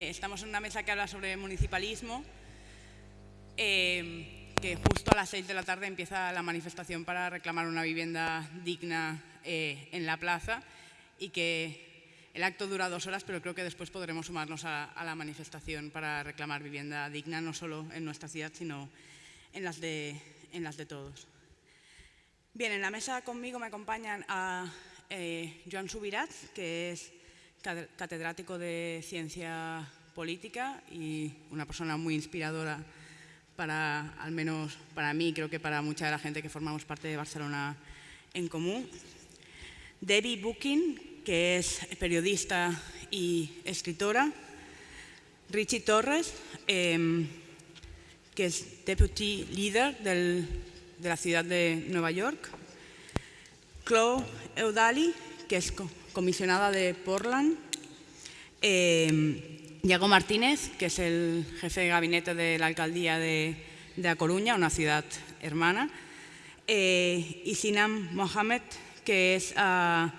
Estamos en una mesa que habla sobre municipalismo, eh, que justo a las seis de la tarde empieza la manifestación para reclamar una vivienda digna eh, en la plaza y que el acto dura dos horas, pero creo que después podremos sumarnos a, la manifestación para reclamar vivienda digna, no solo en nuestra ciudad, sino en las de, en las de todos. Bien, en la mesa conmigo me acompañan a eh, Joan Subirat, que es catedrático de Ciencia Política y una persona muy inspiradora para, al menos para mí, creo que para mucha de la gente que formamos parte de Barcelona en Común. Debbie Booking, que es periodista y escritora. Richie Torres, em, que es Deputy Leader de la ciudad de Nueva York. Chloe Eudali, que es comisionada de Portland. Eh, Martínez, que es el jefe de gabinete de la alcaldía de, A Coruña, una ciudad hermana. Eh, y Sinam Mohamed, que es ah,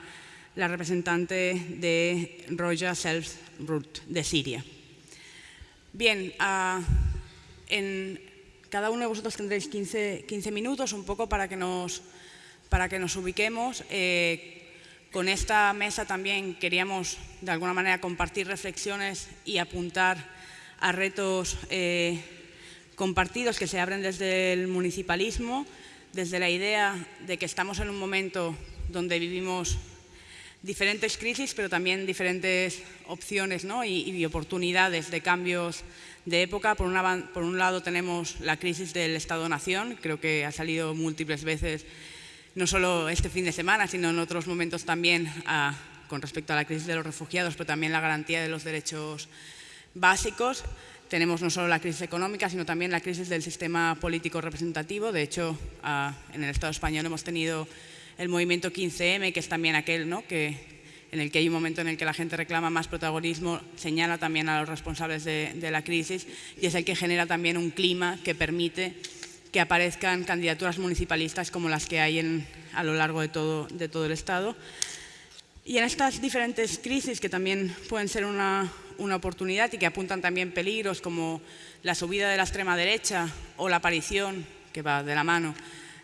la representante de Roja Self Root de Siria. Bien, ah, en cada uno de vosotros tendréis 15, 15, minutos, un poco para que nos, para que nos ubiquemos. Eh, con esta mesa también queríamos, de alguna manera, compartir reflexiones y apuntar a retos eh, compartidos que se abren desde el municipalismo, desde la idea de que estamos en un momento donde vivimos diferentes crisis, pero también diferentes opciones y, oportunidades de cambios de época. Por un lado tenemos la crisis del Estado-Nación, creo que ha salido múltiples veces no solo este fin de semana, sino en otros momentos también con respecto a la crisis de los refugiados, pero también la garantía de los derechos básicos. Tenemos no solo la crisis económica, sino también la crisis del sistema político representativo. De hecho, en el Estado español hemos tenido el movimiento 15M, que es también aquel ¿no? que, en el que hay un momento en el que la gente reclama más protagonismo, señala también a los responsables de la crisis y es el que genera también un clima que permite que aparezcan candidaturas municipalistas como las que hay en, a lo largo de todo, de todo el Estado. Y en estas diferentes crisis, que también pueden ser una, una oportunidad y que apuntan también peligros como la subida de la extrema derecha o la aparición, que va de la mano,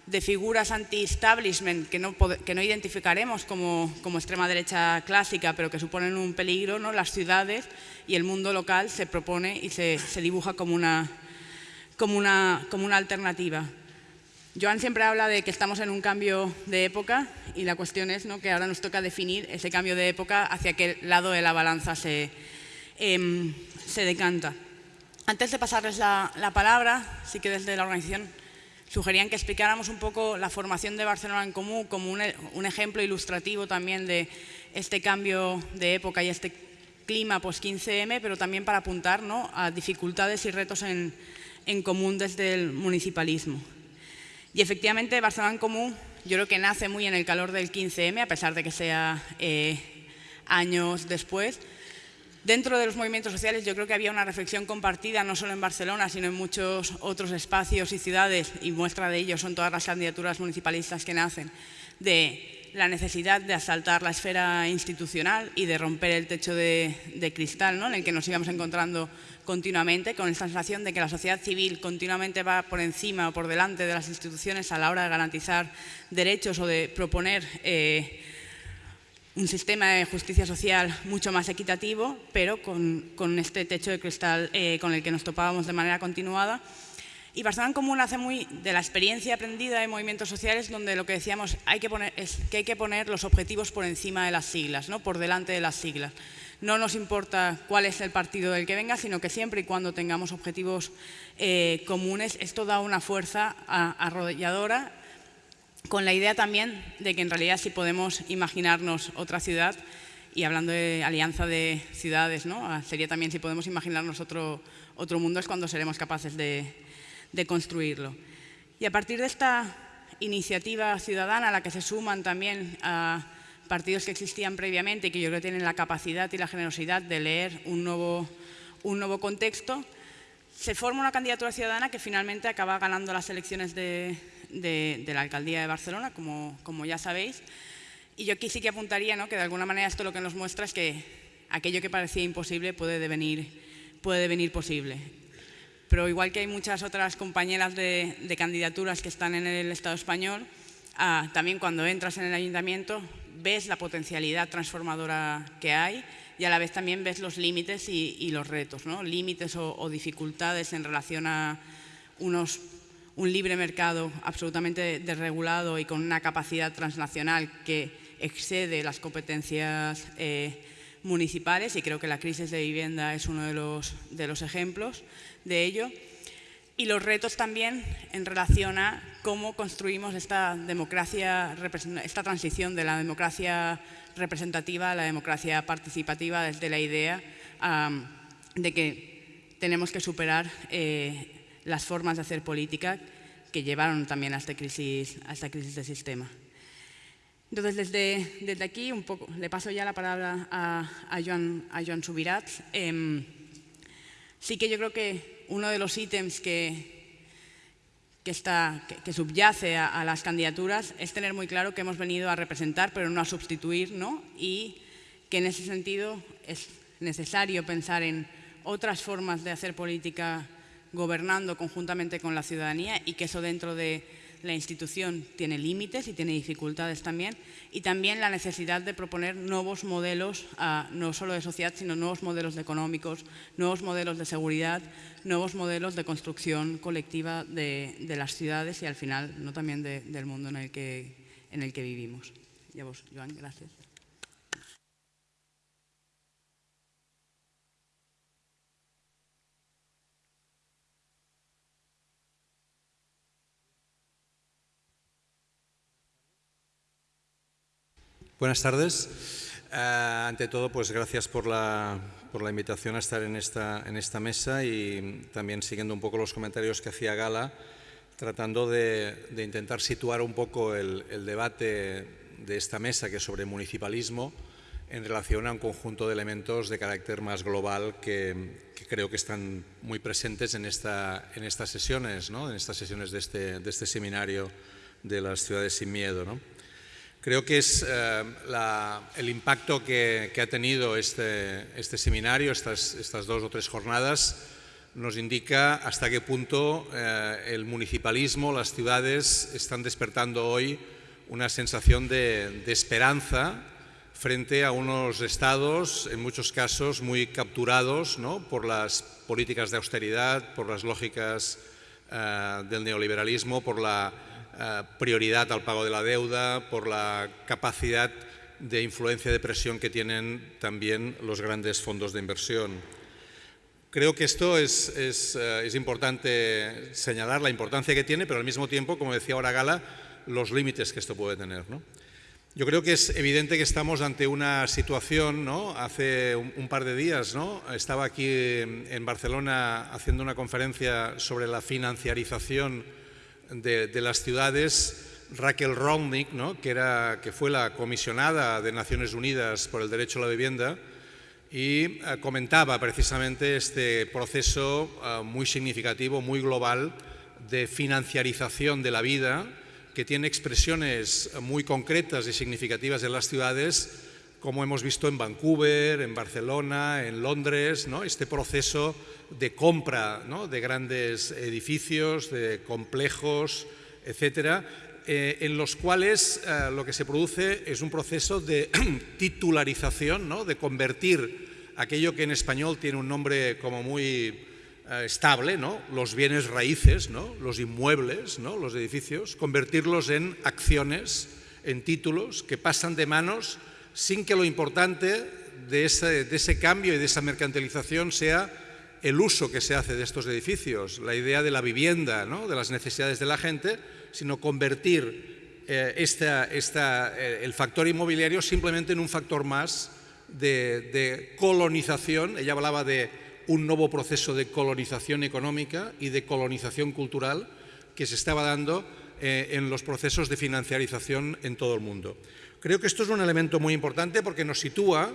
de figuras anti-establishment que no, que no identificaremos como, como, extrema derecha clásica, pero que suponen un peligro, ¿no? las ciudades y el mundo local se propone y se, se dibuja como una, como una, como una alternativa. Joan siempre habla de que estamos en un cambio de época y la cuestión es ¿no? que ahora nos toca definir ese cambio de época hacia qué lado de la balanza se, em, se decanta. Antes de pasarles la, la, palabra, sí que desde la organización sugerían que explicáramos un poco la formación de Barcelona en Común como un, un ejemplo ilustrativo también de este cambio de época y este clima post-15M, pero también para apuntar ¿no? a dificultades y retos en, en común desde el municipalismo. Y efectivamente Barcelona en Común yo creo que nace muy en el calor del 15M, a pesar de que sea eh, años después. Dentro de los movimientos sociales yo creo que había una reflexión compartida, no solo en Barcelona, sino en muchos otros espacios y ciudades, y muestra de ello son todas las candidaturas municipalistas que nacen, de la necesidad de asaltar la esfera institucional y de romper el techo de, cristal ¿no? en el que nos íbamos encontrando continuamente, con esta sensación de que la sociedad civil continuamente va por encima o por delante de las instituciones a la hora de garantizar derechos o de proponer eh, un sistema de justicia social mucho más equitativo, pero con, este techo de cristal eh, con el que nos topábamos de manera continuada y Barcelona Común hace muy de la experiencia aprendida de movimientos sociales donde lo que decíamos hay que poner, es que hay que poner los objetivos por encima de las siglas, ¿no? por delante de las siglas. No nos importa cuál es el partido del que venga, sino que siempre y cuando tengamos objetivos eh, comunes, esto da una fuerza arrolladora con la idea también de que en realidad si podemos imaginarnos otra ciudad, y hablando de alianza de ciudades, ¿no? Ah, sería también si podemos imaginarnos otro, otro mundo es cuando seremos capaces de, de construirlo. Y a partir de esta iniciativa ciudadana a la que se suman también a partidos que existían previamente y que yo creo tienen la capacidad y la generosidad de leer un nuevo, un nuevo contexto, se forma una candidatura ciudadana que finalmente acaba ganando las elecciones de, la Alcaldía de Barcelona, como, como, ya sabéis. Y yo aquí sí que apuntaría ¿no? que de alguna manera esto lo que nos muestra es que aquello que parecía imposible puede devenir puede venir posible. Pero igual que hay muchas otras compañeras de, candidaturas que están en el Estado español, ah, también cuando entras en el ayuntamiento ves la potencialidad transformadora que hay y a la vez también ves los límites y, los retos, ¿no? límites o, dificultades en relación a unos, un libre mercado absolutamente desregulado y con una capacidad transnacional que excede las competencias eh, municipales y creo que la crisis de vivienda es uno de los, de los ejemplos de ello. Y los retos también en relación a cómo construimos esta democracia, esta transición de la democracia representativa a la democracia participativa desde la idea de que tenemos que superar eh, las formas de hacer política que llevaron también a esta crisis, a esta crisis de sistema. Entonces, desde, desde aquí, un poco, le paso ya la palabra a, a, Joan, a Joan Subirats. Em, sí que yo creo que uno de los ítems que, que, está, que, subyace a, a, las candidaturas es tener muy claro que hemos venido a representar, pero no a sustituir, ¿no? y que en ese sentido es necesario pensar en otras formas de hacer política gobernando conjuntamente con la ciudadanía y que eso dentro de la institución tiene límites y tiene dificultades también, y también la necesidad de proponer nuevos modelos, no solo de sociedad, sino nuevos modelos económicos, nuevos modelos de seguridad, nuevos modelos de construcción colectiva de, las ciudades y al final no también del mundo en el que, en el que vivimos. Y a vos, Joan, gracias. Buenas tardes. Eh, ante todo, pues gracias por la, invitación a estar en esta, en esta mesa y también siguiendo un poco los comentarios que hacía Gala, tratando de, intentar situar un poco el, debate de esta mesa, que es sobre municipalismo, en relación a un conjunto de elementos de carácter más global que, creo que están muy presentes en, esta, en estas sesiones, ¿no? en estas sesiones de este, de este seminario de las ciudades sin miedo. ¿no? Creo que es eh, el impacto que, ha tenido este, este seminario, estas, estas, dos o tres jornadas, nos indica hasta qué punto eh, el municipalismo, las ciudades están despertando hoy una sensación de, esperanza frente a unos estados, en muchos casos, muy capturados por las políticas de austeridad, por las lógicas eh, del neoliberalismo, por la eh, prioridad al pago de la deuda, por la capacidad de influencia de presión que tienen también los grandes fondos de inversión. Creo que esto es, es, eh, importante señalar la importancia que tiene, pero al mismo tiempo, como decía ahora Gala, los límites que esto puede tener. Yo creo que es evidente que estamos ante una situación, ¿no? hace un, par de días ¿no? estaba aquí en Barcelona haciendo una conferencia sobre la financiarización de, las ciudades, Raquel Rongnick, que, era, que fue la comisionada de Naciones Unidas por el Derecho a la Vivienda, y eh, comentaba precisamente este proceso eh, muy significativo, muy global, de financiarización de la vida, que tiene expresiones muy concretas y significativas en las ciudades, como hemos visto en Vancouver, en Barcelona, en Londres, ¿no? este proceso de compra de grandes edificios, de complejos, etcétera, eh, en los cuales eh, lo que se produce es un proceso de titularización, de convertir aquello que en español tiene un nombre como muy eh, estable, ¿no? los bienes raíces, ¿no? los inmuebles, ¿no? los edificios, convertirlos en acciones, en títulos que pasan de manos sin que lo importante de ese, cambio y de esa mercantilización sea el uso que se hace de estos edificios, la idea de la vivienda, de las necesidades de la gente, sino convertir eh, eh, el factor inmobiliario simplemente en un factor más de, colonización. Ella hablaba de un nuevo proceso de colonización económica y de colonización cultural que se estaba dando eh, en los procesos de financiarización en todo el mundo. Creo que esto es un elemento muy importante porque nos sitúa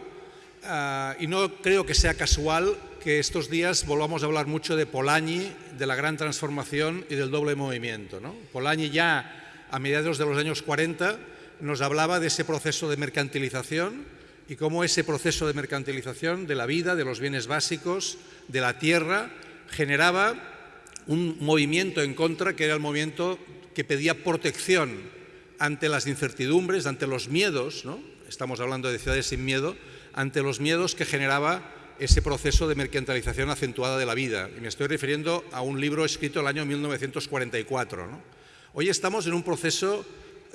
Ah, y no creo que sea casual que estos días volvamos a hablar mucho de Polanyi, de la gran transformación y del doble movimiento. Polanyi ya a mediados de los años 40 nos hablaba de ese proceso de mercantilización y cómo ese proceso de mercantilización de la vida, de los bienes básicos, de la tierra, generaba un movimiento en contra que era el movimiento que pedía protección ante las incertidumbres, ante los miedos, ¿no? estamos hablando de ciudades sin miedo, ante los miedos que generaba ese proceso de mercantilización acentuada de la vida. Y me estoy refiriendo a un libro escrito el año 1944. Hoy estamos en un proceso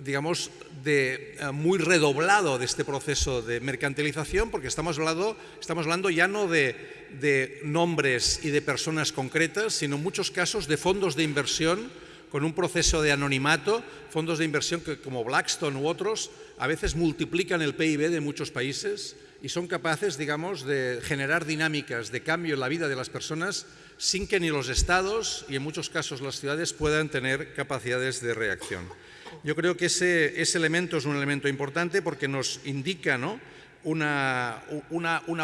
digamos, de, eh, muy redoblado de este proceso de mercantilización, porque estamos hablando, estamos hablando ya no de, de nombres y de personas concretas, sino en muchos casos de fondos de inversión con un proceso de anonimato, fondos de inversión que como Blackstone u otros a veces multiplican el PIB de muchos países y son capaces, digamos, de generar dinámicas de cambio en la vida de las personas sin que ni los estados y en muchos casos las ciudades puedan tener capacidades de reacción. Yo creo que ese, elemento es un elemento importante porque nos indica una,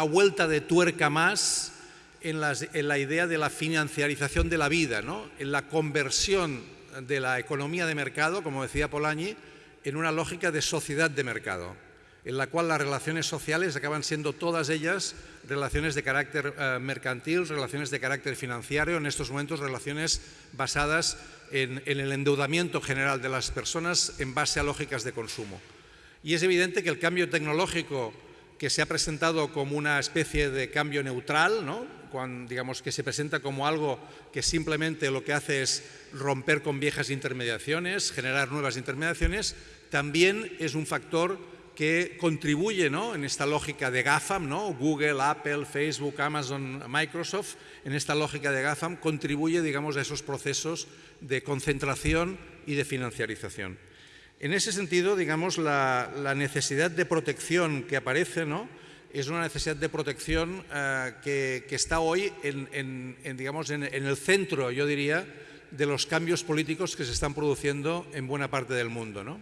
vuelta de tuerca más en, la idea de la financiarización de la vida, en la conversión de la economía de mercado, como decía Polanyi, en una lógica de sociedad de mercado, en la cual las relaciones sociales acaban siendo todas ellas relaciones de carácter eh, mercantil, relaciones de carácter financiero, en estos momentos relaciones basadas en, el endeudamiento general de las personas en base a lógicas de consumo. Y es evidente que el cambio tecnológico que se ha presentado como una especie de cambio neutral, ¿no? Cuando, digamos que se presenta como algo que simplemente lo que hace es romper con viejas intermediaciones, generar nuevas intermediaciones, también es un factor que contribuye en esta lógica de GAFAM, ¿no? Google, Apple, Facebook, Amazon, Microsoft, en esta lógica de GAFAM contribuye digamos, a esos procesos de concentración y de financiarización. En ese sentido, digamos, la, necesidad de protección que aparece ¿no? Es una necesidad de protección eh, que, está hoy en, digamos, en el centro, yo diría, de los cambios políticos que se están produciendo en buena parte del mundo. ¿no?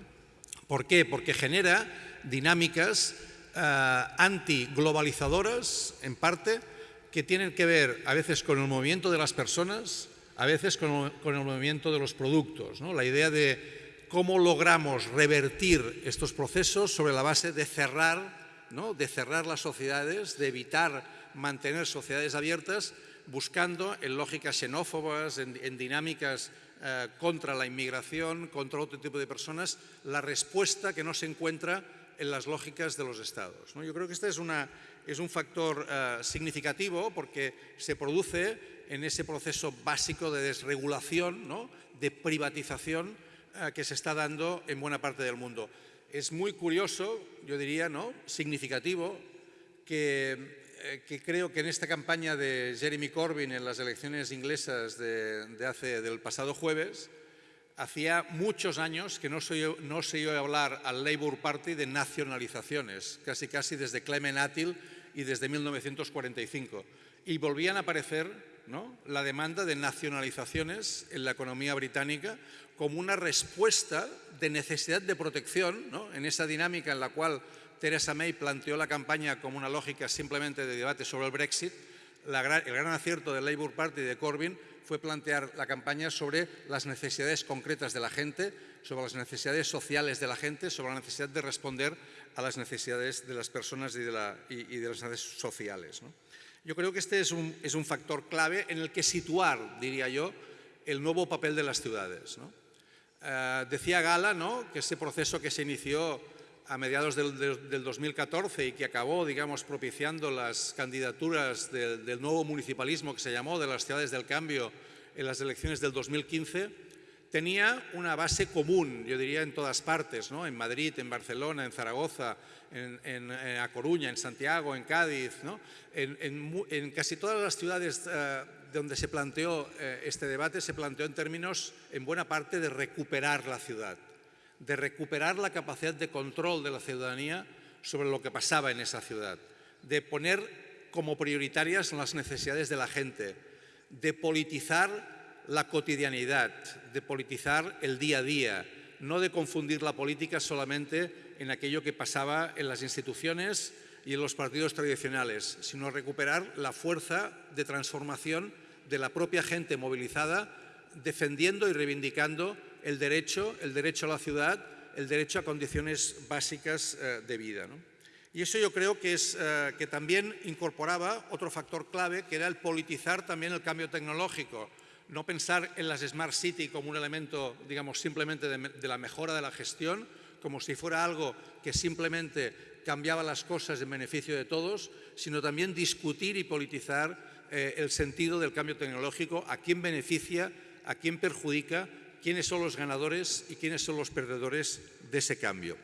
¿Por qué? Porque genera dinámicas eh, antiglobalizadoras, en parte, que tienen que ver a veces con el movimiento de las personas, a veces con, el movimiento de los productos. La idea de cómo logramos revertir estos procesos sobre la base de cerrar, ¿no? de cerrar las sociedades, de evitar mantener sociedades abiertas, buscando en lógicas xenófobas, en, dinámicas eh, contra la inmigración, contra otro tipo de personas, la respuesta que no se encuentra en las lógicas de los estados. Yo creo que este es, un factor eh, significativo porque se produce en ese proceso básico de desregulación, de privatización eh, que se está dando en buena parte del mundo. Es muy curioso, yo diría, ¿no? significativo, que, eh, creo que en esta campaña de Jeremy Corbyn en las elecciones inglesas de, hace, del pasado jueves, hacía muchos años que no se, no se oía hablar al Labour Party de nacionalizaciones, casi casi desde Clement Attlee y desde 1945. Y volvían a aparecer ¿no? la demanda de nacionalizaciones en la economía británica como una respuesta de necesidad de protección en esa dinámica en la cual Theresa May planteó la campaña como una lógica simplemente de debate sobre el Brexit. el gran acierto del Labour Party de Corbyn fue plantear la campaña sobre las necesidades concretas de la gente, sobre las necesidades sociales de la gente, sobre la necesidad de responder a las necesidades de las personas y de, las necesidades sociales. Yo creo que este es un, factor clave en el que situar, diría yo, el nuevo papel de las ciudades. Eh, decía Gala ¿no? que ese proceso que se inició a mediados del, 2014 y que acabó, digamos, propiciando las candidaturas del, nuevo municipalismo que se llamó de las ciudades del cambio en las elecciones del 2015, tenía una base común, yo diría, en todas partes, ¿no? en Madrid, en Barcelona, en Zaragoza, en, A Coruña, en Santiago, en Cádiz, ¿no? en, casi todas las ciudades eh, donde se planteó eh, este debate, se planteó en términos, en buena parte, de recuperar la ciudad de recuperar la capacidad de control de la ciudadanía sobre lo que pasaba en esa ciudad, de poner como prioritarias las necesidades de la gente, de politizar la cotidianidad, de politizar el día a día, no de confundir la política solamente en aquello que pasaba en las instituciones y en los partidos tradicionales, sino recuperar la fuerza de transformación de la propia gente movilizada, defendiendo y reivindicando el derecho, el derecho a la ciudad, el derecho a condiciones básicas eh, de vida. Y eso yo creo que, es, eh, que también incorporaba otro factor clave, que era el politizar también el cambio tecnológico. No pensar en las Smart City como un elemento, digamos, simplemente de, la mejora de la gestión, como si fuera algo que simplemente cambiaba las cosas en beneficio de todos, sino también discutir y politizar eh, el sentido del cambio tecnológico, a quién beneficia, a quién perjudica, quiénes son los ganadores y quiénes son los perdedores de ese cambio.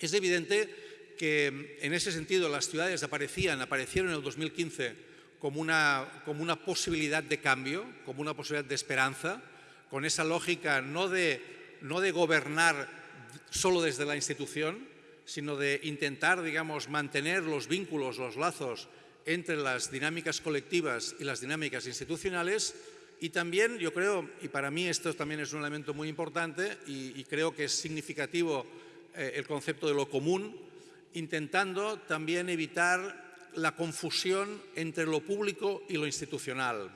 Es evidente que en ese sentido las ciudades aparecían, aparecieron en el 2015 como una, como una posibilidad de cambio, como una posibilidad de esperanza, con esa lógica no de, no de gobernar solo desde la institución, sino de intentar, digamos, mantener los vínculos, los lazos entre las dinámicas colectivas y las dinámicas institucionales. Y también, yo creo, y para mí esto también es un elemento muy importante y, creo que es significativo eh, el concepto de lo común, intentando también evitar la confusión entre lo público y lo institucional,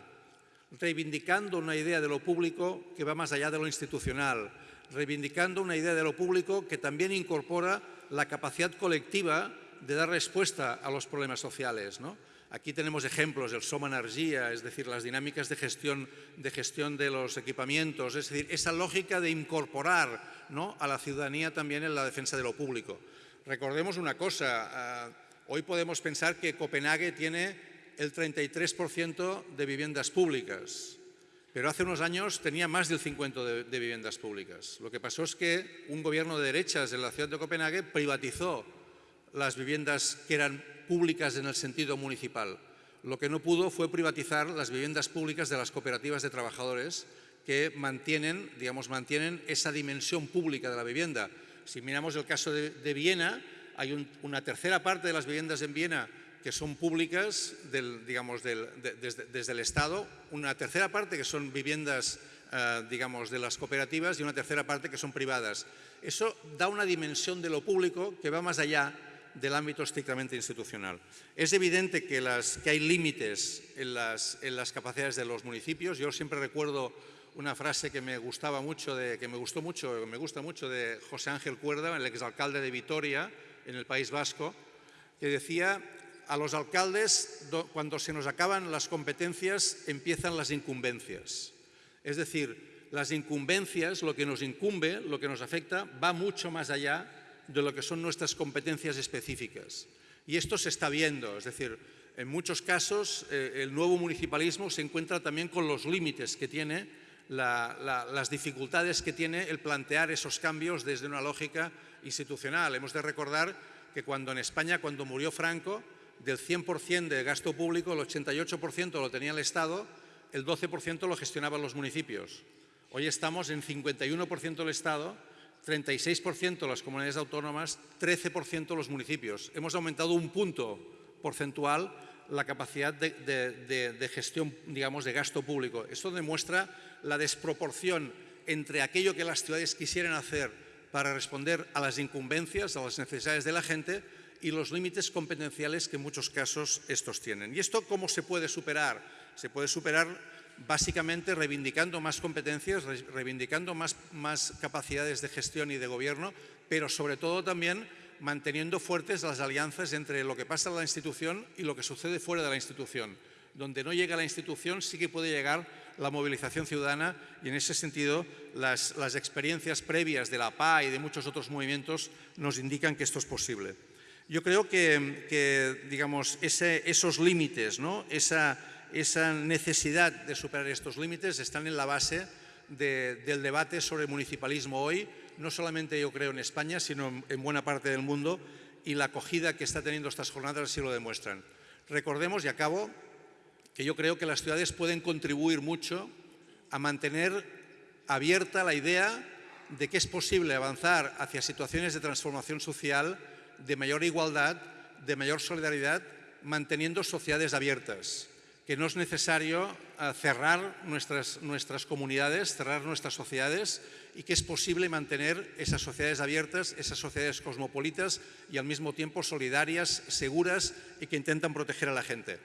reivindicando una idea de lo público que va más allá de lo institucional, reivindicando una idea de lo público que también incorpora la capacidad colectiva de dar respuesta a los problemas sociales. Aquí tenemos ejemplos, el Soma Energía, es decir, las dinámicas de gestión, de gestión de los equipamientos, es decir, esa lógica de incorporar a la ciudadanía también en la defensa de lo público. Recordemos una cosa, ah, hoy podemos pensar que Copenhague tiene el 33% de viviendas públicas, pero hace unos años tenía más del 50% de, viviendas públicas. Lo que pasó es que un gobierno de derechas en la ciudad de Copenhague privatizó las viviendas que eran públicas en el sentido municipal. Lo que no pudo fue privatizar las viviendas públicas de las cooperativas de trabajadores que mantienen, digamos, mantienen esa dimensión pública de la vivienda si miramos el caso de, Viena, hay una tercera parte de las viviendas en Viena que son públicas digamos, desde, el Estado, una tercera parte que son viviendas eh, digamos, de las cooperativas y una tercera parte que son privadas. Eso da una dimensión de lo público que va más allá del ámbito estrictamente institucional. Es evidente que, que hay límites en las, en las capacidades de los municipios. Yo siempre recuerdo una frase que me gustaba mucho, de, que me gustó mucho, me gusta mucho de José Ángel Cuerda, el exalcalde de Vitoria, en el País Vasco, que decía a los alcaldes cuando se nos acaban las competencias empiezan las incumbencias. Es decir, las incumbencias, lo que nos incumbe, lo que nos afecta, va mucho más allá de lo que son nuestras competencias específicas. Y esto se está viendo, es decir, en muchos casos eh, el nuevo municipalismo se encuentra también con los límites que tiene las dificultades que tiene el plantear esos cambios desde una lógica institucional. Hemos de recordar que cuando en España, cuando murió Franco, del 100% de gasto público, el 88% lo tenía el Estado, el 12% lo gestionaban los municipios. Hoy estamos en 51% el Estado, 36% las comunidades autónomas, 13% los municipios. Hemos aumentado un punto porcentual la capacidad de, de, gestión, digamos, de gasto público. Esto demuestra la desproporción entre aquello que las ciudades quisieran hacer para responder a las incumbencias, a las necesidades de la gente y los límites competenciales que en muchos casos estos tienen. ¿Y esto cómo se puede superar? Se puede superar básicamente reivindicando más competencias, reivindicando más, más capacidades de gestión y de gobierno, pero sobre todo también manteniendo fuertes las alianzas entre lo que pasa en la institución y lo que sucede fuera de la institución. Donde no llega la institución sí que puede llegar la movilización ciudadana y en ese sentido las, experiencias previas de la PA y de muchos otros movimientos nos indican que esto es posible. Yo creo que, digamos, esos límites, ¿no? esa, necesidad de superar estos límites están en la base del debate sobre municipalismo hoy, no solamente yo creo en España, sino en buena parte del mundo, y la acogida que está teniendo estas jornadas así lo demuestran. Recordemos, y acabo, que yo creo que las ciudades pueden contribuir mucho a mantener abierta la idea de que es posible avanzar hacia situaciones de transformación social, de mayor igualdad, de mayor solidaridad, manteniendo sociedades abiertas, que no es necesario eh, cerrar nuestras, nuestras comunidades, cerrar nuestras sociedades y que es posible mantener esas sociedades abiertas, esas sociedades cosmopolitas y al mismo tiempo solidarias, seguras y que intentan proteger a la gente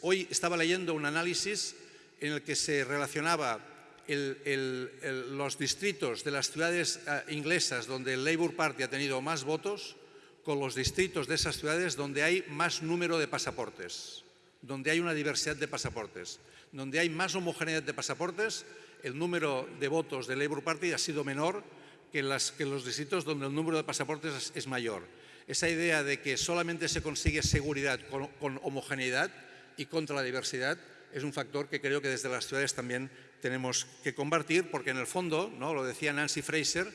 hoy estaba leyendo un análisis en el que se relacionaba los distritos de las ciudades eh, inglesas donde el Labour Party ha tenido más votos con los distritos de esas ciudades donde hay más número de pasaportes, donde hay una diversidad de pasaportes, donde hay más homogeneidad de pasaportes, el número de votos del Labour Party ha sido menor que en, los distritos donde el número de pasaportes es, mayor. Esa idea de que solamente se consigue seguridad con homogeneidad y contra la diversidad es un factor que creo que desde las ciudades también tenemos que combatir, porque en el fondo, ¿no? lo decía Nancy Fraser,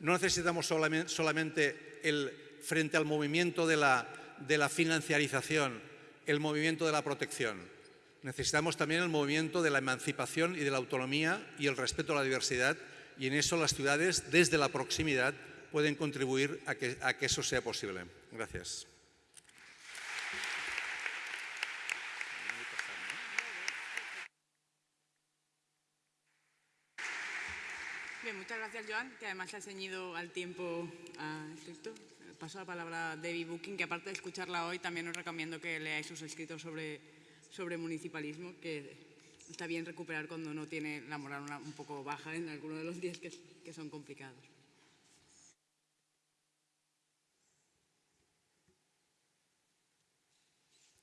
no necesitamos solamente, el, frente al movimiento de la, de la financiarización, el movimiento de la protección. Necesitamos también el movimiento de la emancipación y de la autonomía y el respeto a la diversidad y en eso las ciudades, desde la proximidad, pueden contribuir a que, a que eso sea posible. Gracias. Muchas gracias, Joan, que además se ha ceñido al tiempo estricto. Paso la palabra a Debbie Booking, que aparte de escucharla hoy, también os recomiendo que leáis sus escritos sobre, sobre municipalismo, que está bien recuperar cuando uno tiene la moral un poco baja en algunos de los días que, que son complicados.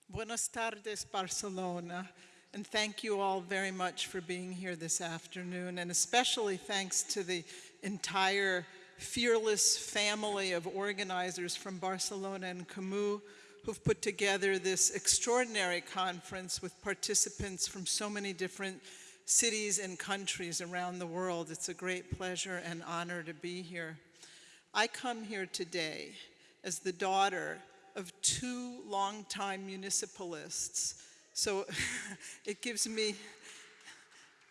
Buenas tardes, Barcelona. And thank you all very much for being here this afternoon, and especially thanks to the entire fearless family of organizers from Barcelona en Comú who've put together this extraordinary conference with participants from so many different cities and countries around the world. It's a great pleasure and honor to be here. I come here today as the daughter of two longtime municipalists so it gives me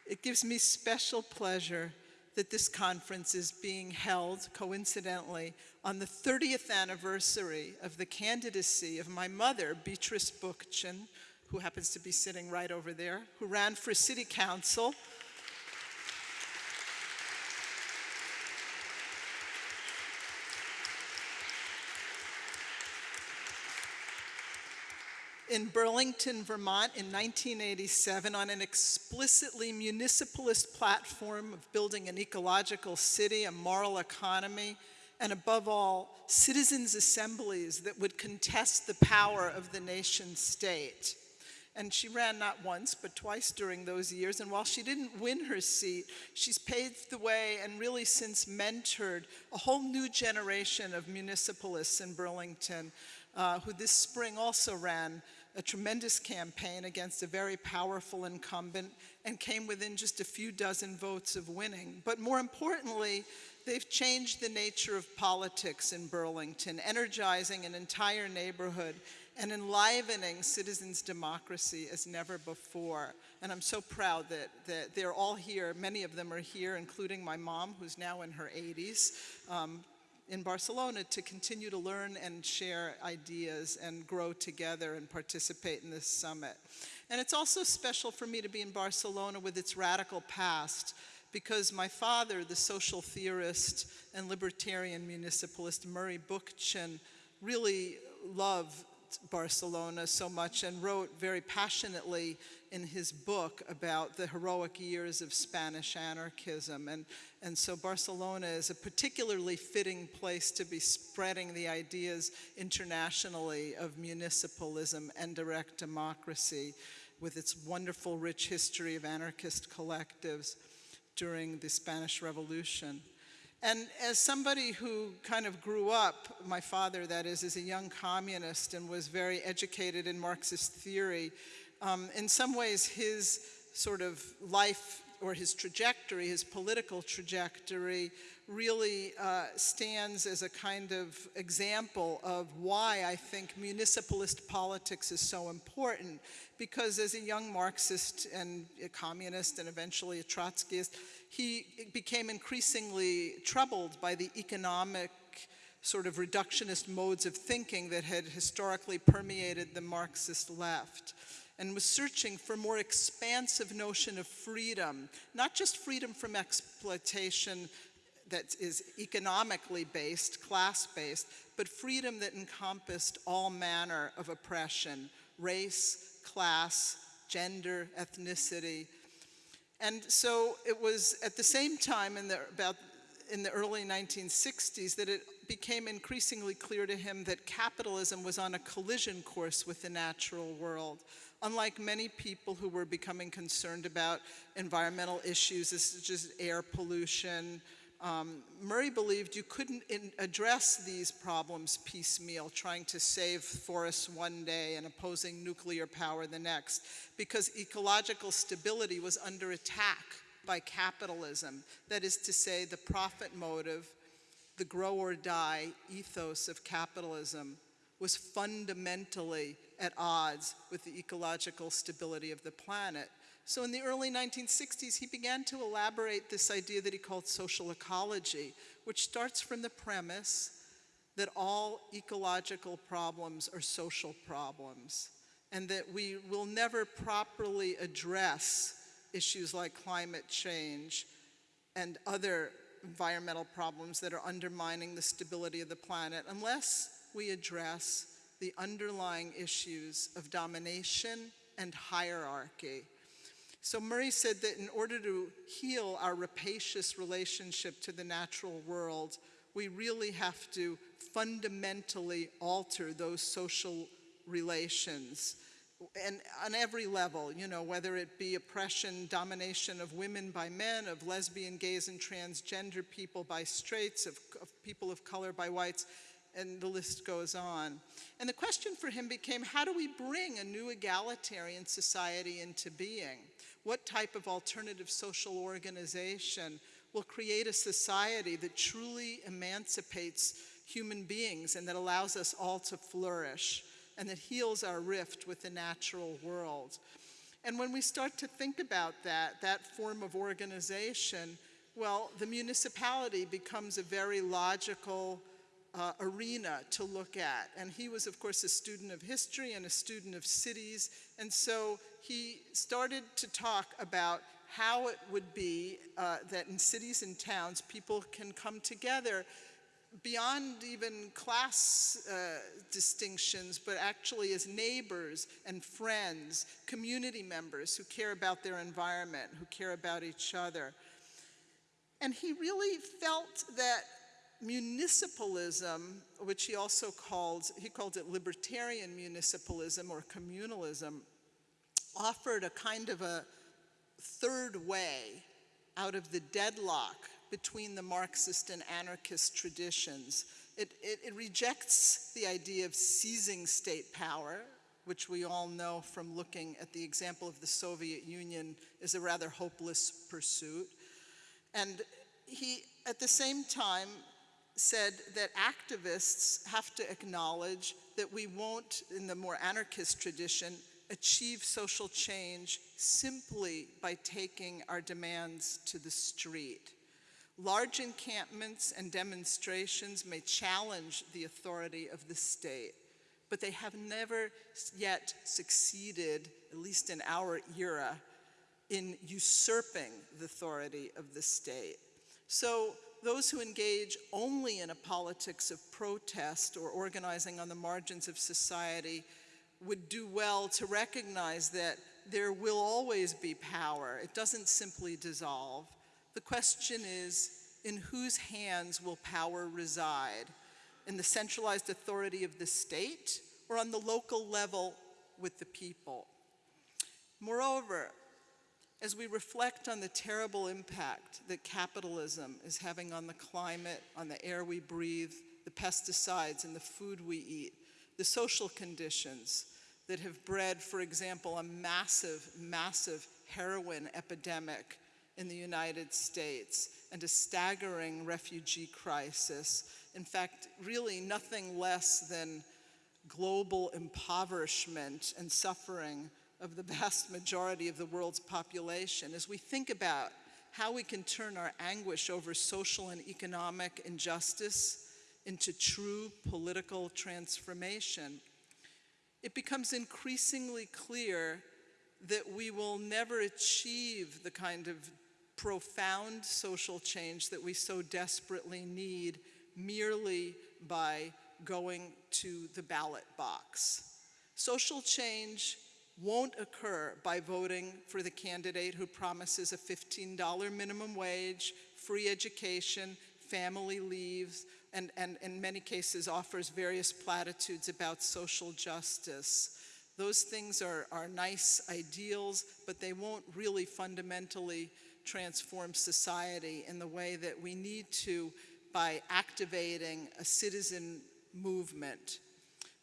it gives me special pleasure that this conference is being held coincidentally on the 30th anniversary of the candidacy of my mother, Beatrice Bookchin, who happens to be sitting right over there, who ran for city council in Burlington, Vermont in 1987 on an explicitly municipalist platform of building an ecological city, a moral economy, and above all, citizens' assemblies that would contest the power of the nation state. And she ran not once, but twice during those years. And while she didn't win her seat, she's paved the way and really since mentored a whole new generation of municipalists in Burlington, uh, who this spring also ran a tremendous campaign against a very powerful incumbent and came within just a few dozen votes of winning. But more importantly, they've changed the nature of politics in Burlington, energizing an entire neighborhood and enlivening citizens' democracy as never before. And I'm so proud that, that they're all here. Many of them are here, including my mom, who's now in her 80s. Um, in Barcelona to continue to learn and share ideas and grow together and participate in this summit. And it's also special for me to be in Barcelona with its radical past because my father, the social theorist and libertarian municipalist Murray Bookchin, really loved Barcelona so much and wrote very passionately in his book about the heroic years of Spanish anarchism. And, and so Barcelona is a particularly fitting place to be spreading the ideas internationally of municipalism and direct democracy with its wonderful rich history of anarchist collectives during the Spanish Revolution. And as somebody who kind of grew up, my father that is, as a young communist and was very educated in Marxist theory, um, in some ways his sort of life or his trajectory, his political trajectory, really uh, stands as a kind of example of why I think municipalist politics is so important. Because as a young Marxist and a communist and eventually a Trotskyist, he became increasingly troubled by the economic sort of reductionist modes of thinking that had historically permeated the Marxist left and was searching for more expansive notion of freedom, not just freedom from exploitation that is economically based, class-based, but freedom that encompassed all manner of oppression, race, class, gender, ethnicity, and so it was at the same time in the, about in the early 1960s that it became increasingly clear to him that capitalism was on a collision course with the natural world. Unlike many people who were becoming concerned about environmental issues, such as air pollution, um, Murray believed you couldn't address these problems piecemeal, trying to save forests one day and opposing nuclear power the next, because ecological stability was under attack by capitalism. That is to say, the profit motive, the grow or die ethos of capitalism was fundamentally at odds with the ecological stability of the planet. So in the early 1960s, he began to elaborate this idea that he called social ecology, which starts from the premise that all ecological problems are social problems, and that we will never properly address issues like climate change and other environmental problems that are undermining the stability of the planet unless we address the underlying issues of domination and hierarchy. So Murray said that in order to heal our rapacious relationship to the natural world, we really have to fundamentally alter those social relations. And on every level, you know, whether it be oppression, domination of women by men, of lesbian, gays, and transgender people by straights, of, of people of color by whites, and the list goes on. And the question for him became how do we bring a new egalitarian society into being? What type of alternative social organization will create a society that truly emancipates human beings and that allows us all to flourish and that heals our rift with the natural world? And when we start to think about that, that form of organization, well, the municipality becomes a very logical uh, arena to look at. And he was, of course, a student of history and a student of cities. And so he started to talk about how it would be uh, that in cities and towns people can come together beyond even class uh, distinctions, but actually as neighbors and friends, community members who care about their environment, who care about each other. And he really felt that municipalism, which he also called, he called it libertarian municipalism or communalism, offered a kind of a third way out of the deadlock between the Marxist and anarchist traditions. It, it, it, rejects the idea of seizing state power, which we all know from looking at the example of the Soviet Union is a rather hopeless pursuit. And he, at the same time, said that activists have to acknowledge that we won't, in the more anarchist tradition, achieve social change simply by taking our demands to the street. Large encampments and demonstrations may challenge the authority of the state, but they have never yet succeeded, at least in our era, in usurping the authority of the state. So those who engage only in a politics of protest or organizing on the margins of society would do well to recognize that there will always be power. It doesn't simply dissolve. The question is in whose hands will power reside? In the centralized authority of the state or on the local level with the people? Moreover, as we reflect on the terrible impact that capitalism is having on the climate, on the air we breathe, the pesticides and the food we eat, the social conditions that have bred, for example, a massive, massive heroin epidemic in the United States and a staggering refugee crisis. In fact, really nothing less than global impoverishment and suffering of the vast majority of the world's population, as we think about how we can turn our anguish over social and economic injustice into true political transformation, it becomes increasingly clear that we will never achieve the kind of profound social change that we so desperately need merely by going to the ballot box. Social change won't occur by voting for the candidate who promises a $15 minimum wage, free education, family leaves, and, and in many cases offers various platitudes about social justice. Those things are, are nice ideals, but they won't really fundamentally transform society in the way that we need to by activating a citizen movement.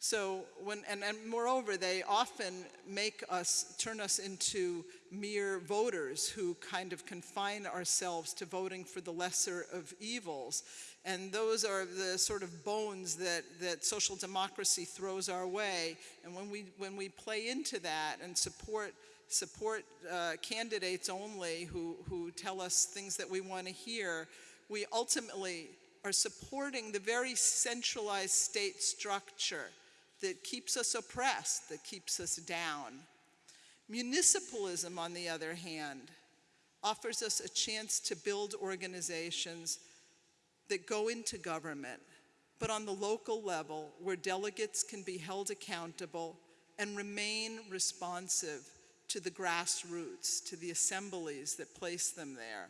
So when, and, and moreover, they often make us, turn us into mere voters who kind of confine ourselves to voting for the lesser of evils. And those are the sort of bones that, that social democracy throws our way. And when we, when we play into that and support, support uh, candidates only who, who tell us things that we want to hear, we ultimately are supporting the very centralized state structure that keeps us oppressed, that keeps us down. Municipalism, on the other hand, offers us a chance to build organizations that go into government, but on the local level where delegates can be held accountable and remain responsive to the grassroots, to the assemblies that place them there.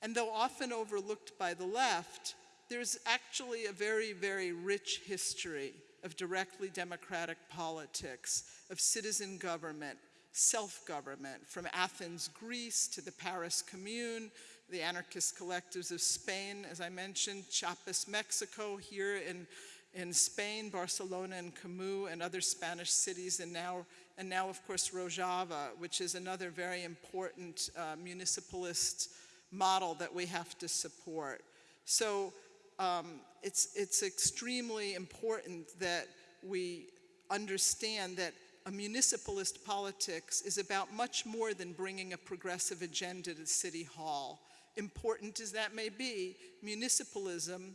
And though often overlooked by the left, there's actually a very, very rich history of directly democratic politics, of citizen government, self-government, from Athens, Greece, to the Paris Commune, the anarchist collectives of Spain, as I mentioned, Chiapas, Mexico, here in, in Spain, Barcelona en Comú, and other Spanish cities, and now, and now of course, Rojava, which is another very important uh, municipalist model that we have to support. So um, it's, it's extremely important that we understand that a municipalist politics is about much more than bringing a progressive agenda to City Hall. Important as that may be, municipalism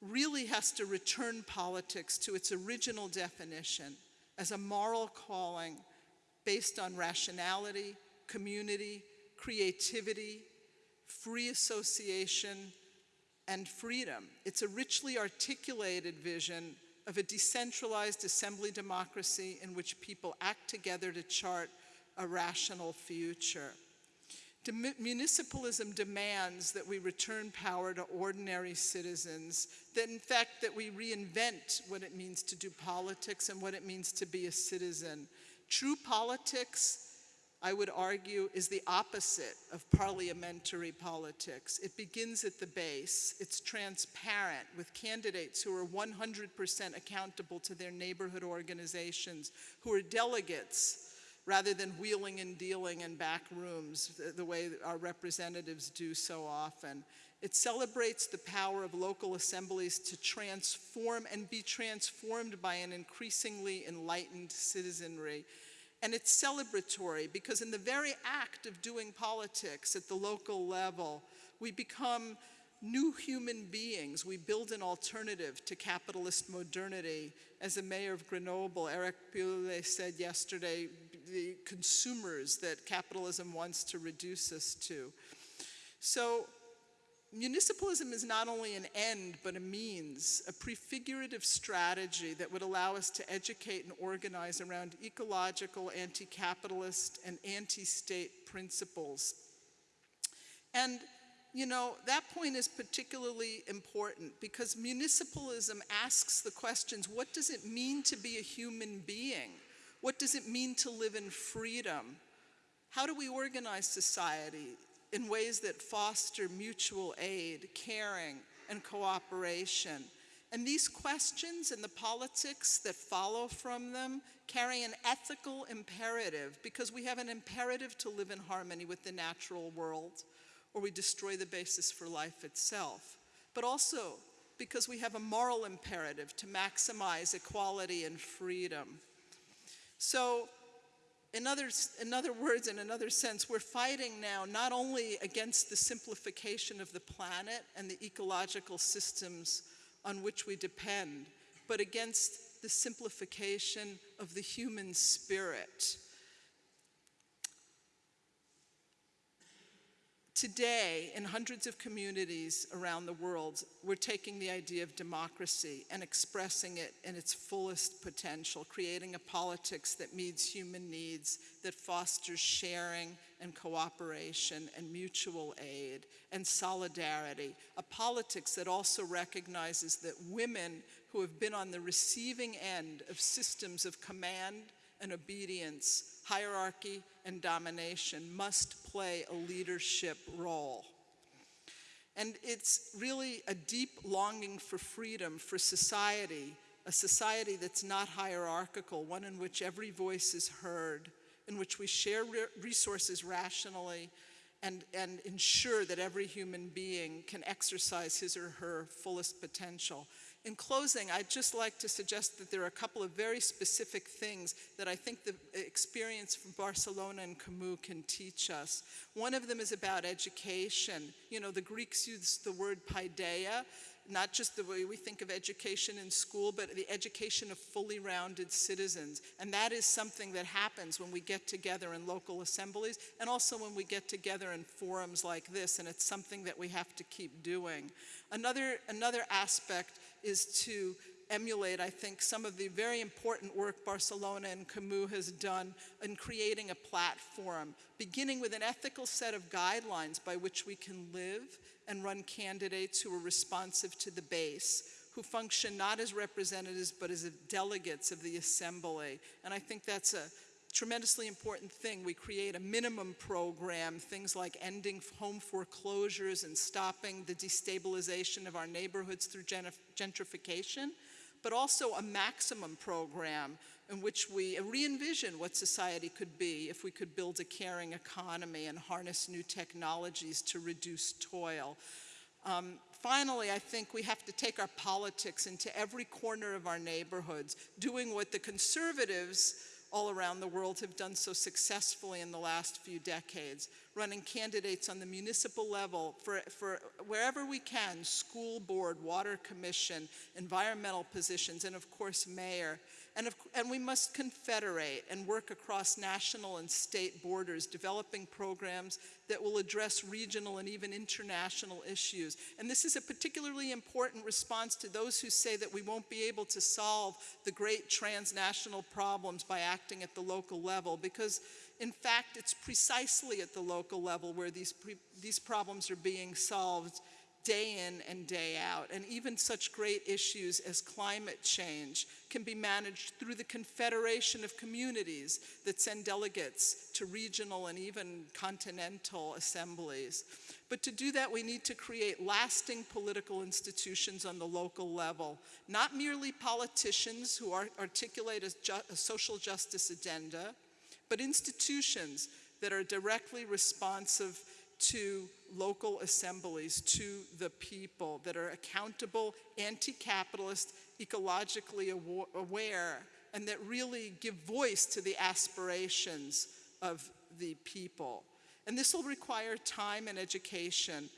really has to return politics to its original definition as a moral calling based on rationality, community, creativity, free association, and freedom. It's a richly articulated vision of a decentralized assembly democracy in which people act together to chart a rational future. Dem municipalism demands that we return power to ordinary citizens, that in fact that we reinvent what it means to do politics and what it means to be a citizen. True politics I would argue, is the opposite of parliamentary politics. It begins at the base. It's transparent with candidates who are 100% accountable to their neighborhood organizations, who are delegates rather than wheeling and dealing in back rooms the, the way our representatives do so often. It celebrates the power of local assemblies to transform and be transformed by an increasingly enlightened citizenry. And it's celebratory because in the very act of doing politics at the local level, we become new human beings. We build an alternative to capitalist modernity. As the mayor of Grenoble, Eric Piolle, said yesterday, the consumers that capitalism wants to reduce us to. So municipalism is not only an end, but a means, a prefigurative strategy that would allow us to educate and organize around ecological, anti-capitalist, and anti-state principles. And, you know, that point is particularly important because municipalism asks the questions, what does it mean to be a human being? What does it mean to live in freedom? How do we organize society? In ways that foster mutual aid, caring, and cooperation. And these questions and the politics that follow from them carry an ethical imperative because we have an imperative to live in harmony with the natural world or we destroy the basis for life itself. But also because we have a moral imperative to maximize equality and freedom. So in other, in other words, in another sense, we're fighting now not only against the simplification of the planet and the ecological systems on which we depend, but against the simplification of the human spirit. Today, in hundreds of communities around the world, we're taking the idea of democracy and expressing it in its fullest potential, creating a politics that meets human needs, that fosters sharing and cooperation and mutual aid and solidarity, a politics that also recognizes that women who have been on the receiving end of systems of command and obedience hierarchy and domination must play a leadership role. And it's really a deep longing for freedom, for society, a society that's not hierarchical, one in which every voice is heard, in which we share re resources rationally and, and ensure that every human being can exercise his or her fullest potential. In closing, I'd just like to suggest that there are a couple of very specific things that I think the experience from Barcelona en Comú can teach us. One of them is about education. You know, the Greeks used the word paideia, not just the way we think of education in school, but the education of fully rounded citizens. And that is something that happens when we get together in local assemblies and also when we get together in forums like this, and it's something that we have to keep doing. Another, another aspect is to emulate, I think, some of the very important work Barcelona en Comú has done in creating a platform, beginning with an ethical set of guidelines by which we can live and run candidates who are responsive to the base, who function not as representatives but as delegates of the assembly. And I think that's a tremendously important thing. We create a minimum program, things like ending home foreclosures and stopping the destabilization of our neighborhoods through gentrification, but also a maximum program in which we re-envision what society could be if we could build a caring economy and harness new technologies to reduce toil. Um, finally, I think we have to take our politics into every corner of our neighborhoods, doing what the conservatives all around the world have done so successfully in the last few decades, running candidates on the municipal level for, for wherever we can, school board, water commission, environmental positions, and of course mayor. And, of, and, we must confederate and work across national and state borders, developing programs that will address regional and even international issues. And this is a particularly important response to those who say that we won't be able to solve the great transnational problems by acting at the local level, because in fact, it's precisely at the local level where these, these problems are being solved day in and day out. And even such great issues as climate change can be managed through the confederation of communities that send delegates to regional and even continental assemblies. But to do that, we need to create lasting political institutions on the local level, not merely politicians who articulate a, ju a social justice agenda, but institutions that are directly responsive to local assemblies, to the people that are accountable, anti-capitalist, ecologically aware, and that really give voice to the aspirations of the people. And this will require time and education,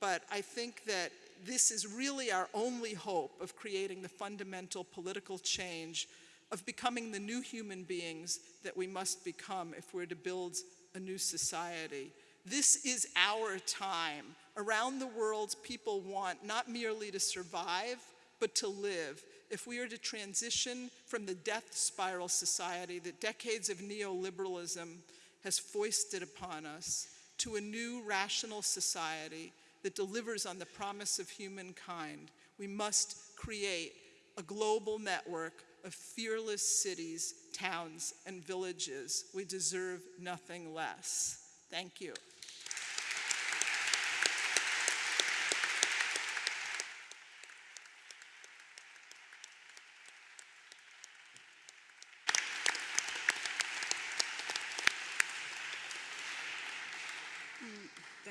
but I think that this is really our only hope of creating the fundamental political change, of becoming the new human beings that we must become if we're to build a new society. This is our time. Around the world, people want not merely to survive, but to live. If we are to transition from the death spiral society that decades of neoliberalism has foisted upon us to a new rational society that delivers on the promise of humankind, we must create a global network of fearless cities, towns, and villages. We deserve nothing less. Thank you.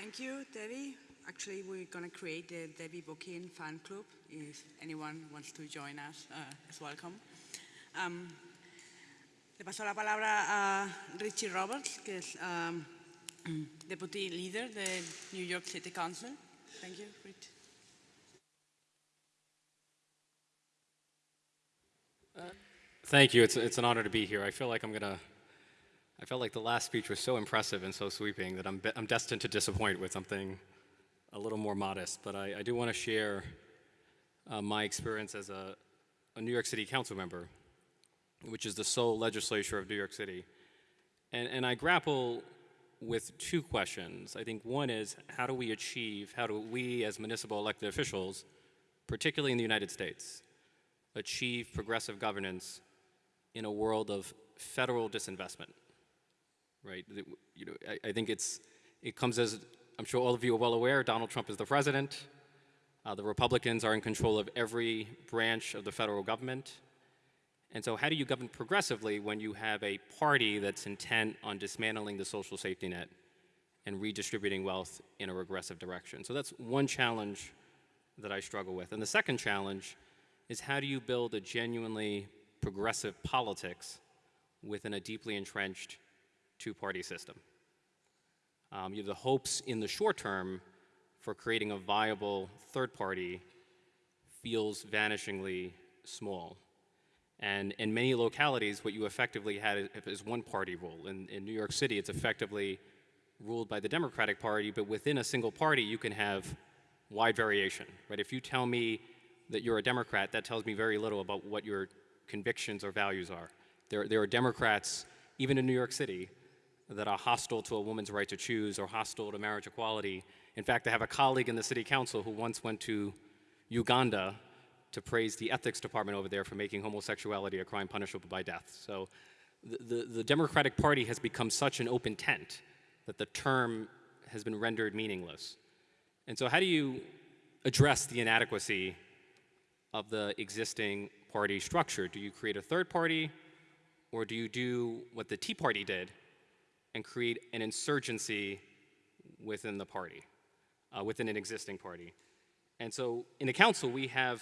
Thank you, Debbie. Actually, we're going to create the Debbie Bookchin fan club. If anyone wants to join us, uh, welcome. Um, le paso la palabra a Ritchie Torres, que es um, Deputy Leader de New York City Council. Thank you, Rich. Uh, thank you. It's, it's an honor to be here. I feel like I'm going to I felt like the last speech was so impressive and so sweeping that I'm, I'm destined to disappoint with something a little more modest. But I, I do want to share uh, my experience as a, a New York City council member, which is the sole legislature of New York City. And, and I grapple with two questions. I think one is how do we achieve, how do we as municipal elected officials, particularly in the United States, achieve progressive governance in a world of federal disinvestment? Right? You know, I, I think it's, it comes as, I'm sure all of you are well aware, Donald Trump is the president. Uh, the Republicans are in control of every branch of the federal government. And so, how do you govern progressively when you have a party that's intent on dismantling the social safety net and redistributing wealth in a regressive direction? So, that's one challenge that I struggle with. And the second challenge is how do you build a genuinely progressive politics within a deeply entrenched two party system? Um, you have the hopes in the short term for creating a viable third party feels vanishingly small. And in many localities, what you effectively had is- is one party rule. In, in New York City, it's effectively ruled by the Democratic Party, but within a single party, you can have wide variation. Right? If you tell me that you're a Democrat, that tells me very little about what your convictions or values are. There, there are Democrats, even in New York City, that are hostile to a woman's right to choose or hostile to marriage equality. In fact, I have a colleague in the city council who once went to Uganda to praise the ethics department over there for making homosexuality a crime punishable by death. So the, the, the Democratic Party has become such an open tent that the term has been rendered meaningless. And so, how do you address the inadequacy of the existing party structure? Do you create a third party, or do you do what the Tea Party did and create an insurgency within the party, uh, within an existing party? And so in the council, we have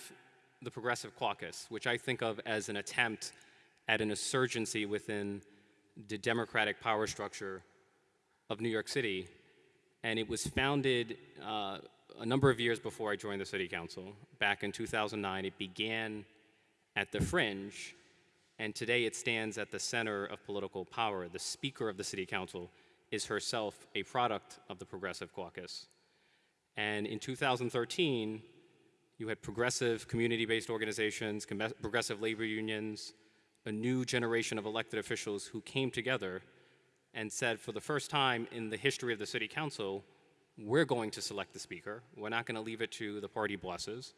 the Progressive Caucus, which I think of as an attempt at an insurgency within the democratic power structure of New York City. And it was founded uh, a number of years before I joined the city council. Back in 2009, it began at the fringe, and today it stands at the center of political power. The Speaker of the City Council is herself a product of the Progressive Caucus. And in 2013, you had progressive community based organizations, progressive labor unions, a new generation of elected officials who came together and said, for the first time in the history of the city council, we're going to select the speaker. We're not going to leave it to the party bosses,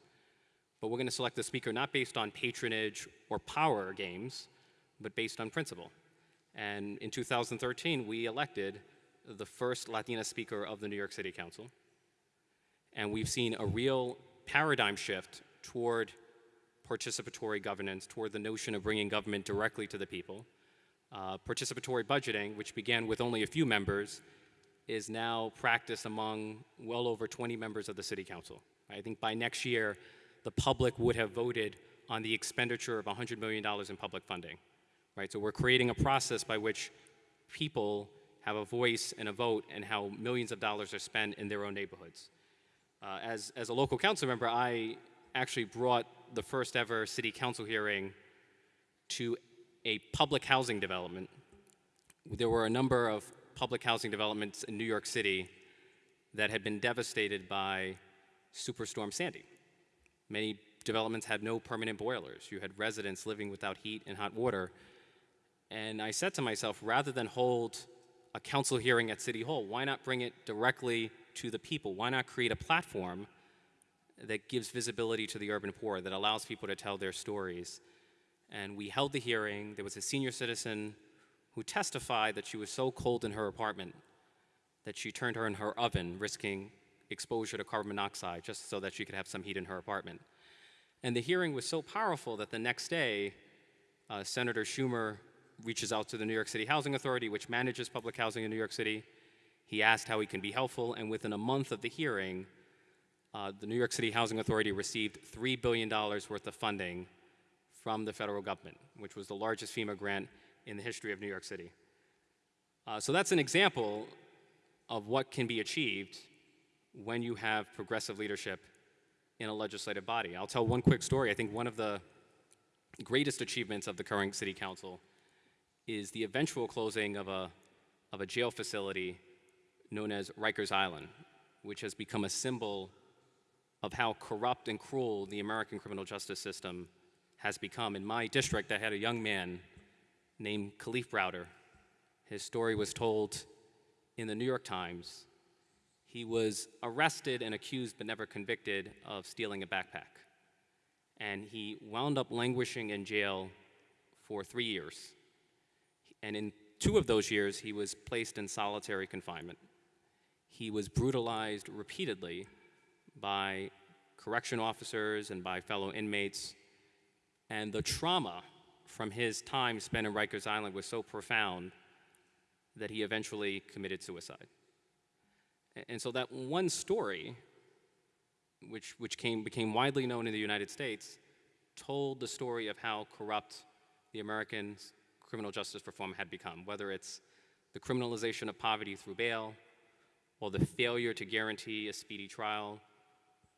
but we're going to select the speaker not based on patronage or power games, but based on principle. And in 2013, we elected the first Latina speaker of the New York City Council. And we've seen a real paradigm shift toward participatory governance, toward the notion of bringing government directly to the people. Uh, participatory budgeting, which began with only a few members, is now practiced among well over 20 members of the City Council. I think by next year, the public would have voted on the expenditure of $100 million in public funding. Right? So we're creating a process by which people have a voice and a vote in how millions of dollars are spent in their own neighborhoods. Uh, as, as a local council member, I actually brought the first ever city council hearing to a public housing development. There were a number of public housing developments in New York City that had been devastated by Superstorm Sandy. Many developments had no permanent boilers. You had residents living without heat and hot water. And I said to myself, rather than hold a council hearing at City Hall, why not bring it directly to the people? Why not create a platform that gives visibility to the urban poor, that allows people to tell their stories? And we held the hearing. There was a senior citizen who testified that she was so cold in her apartment that she turned her in her oven, risking exposure to carbon monoxide just so that she could have some heat in her apartment. And the hearing was so powerful that the next day, uh, Senator Schumer reaches out to the New York City Housing Authority, which manages public housing in New York City. He asked how he can be helpful, and within a month of the hearing, uh, the New York City Housing Authority received $3 billion worth of funding from the federal government, which was the largest FEMA grant in the history of New York City. Uh, so that's an example of what can be achieved when you have progressive leadership in a legislative body. I'll tell one quick story. I think one of the greatest achievements of the current city council is the eventual closing of a, of a jail facility known as Rikers Island, which has become a symbol of how corrupt and cruel the American criminal justice system has become. In my district, I had a young man named Kalief Browder. His story was told in the New York Times. He was arrested and accused but never convicted of stealing a backpack. And he wound up languishing in jail for three years. And in two of those years, he was placed in solitary confinement. He was brutalized repeatedly by correction officers and by fellow inmates. And the trauma from his time spent in Rikers Island was so profound that he eventually committed suicide. And so that one story, which, which came, became widely known in the United States, told the story of how corrupt the American criminal justice reform had become, whether it's the criminalization of poverty through bail, or the failure to guarantee a speedy trial,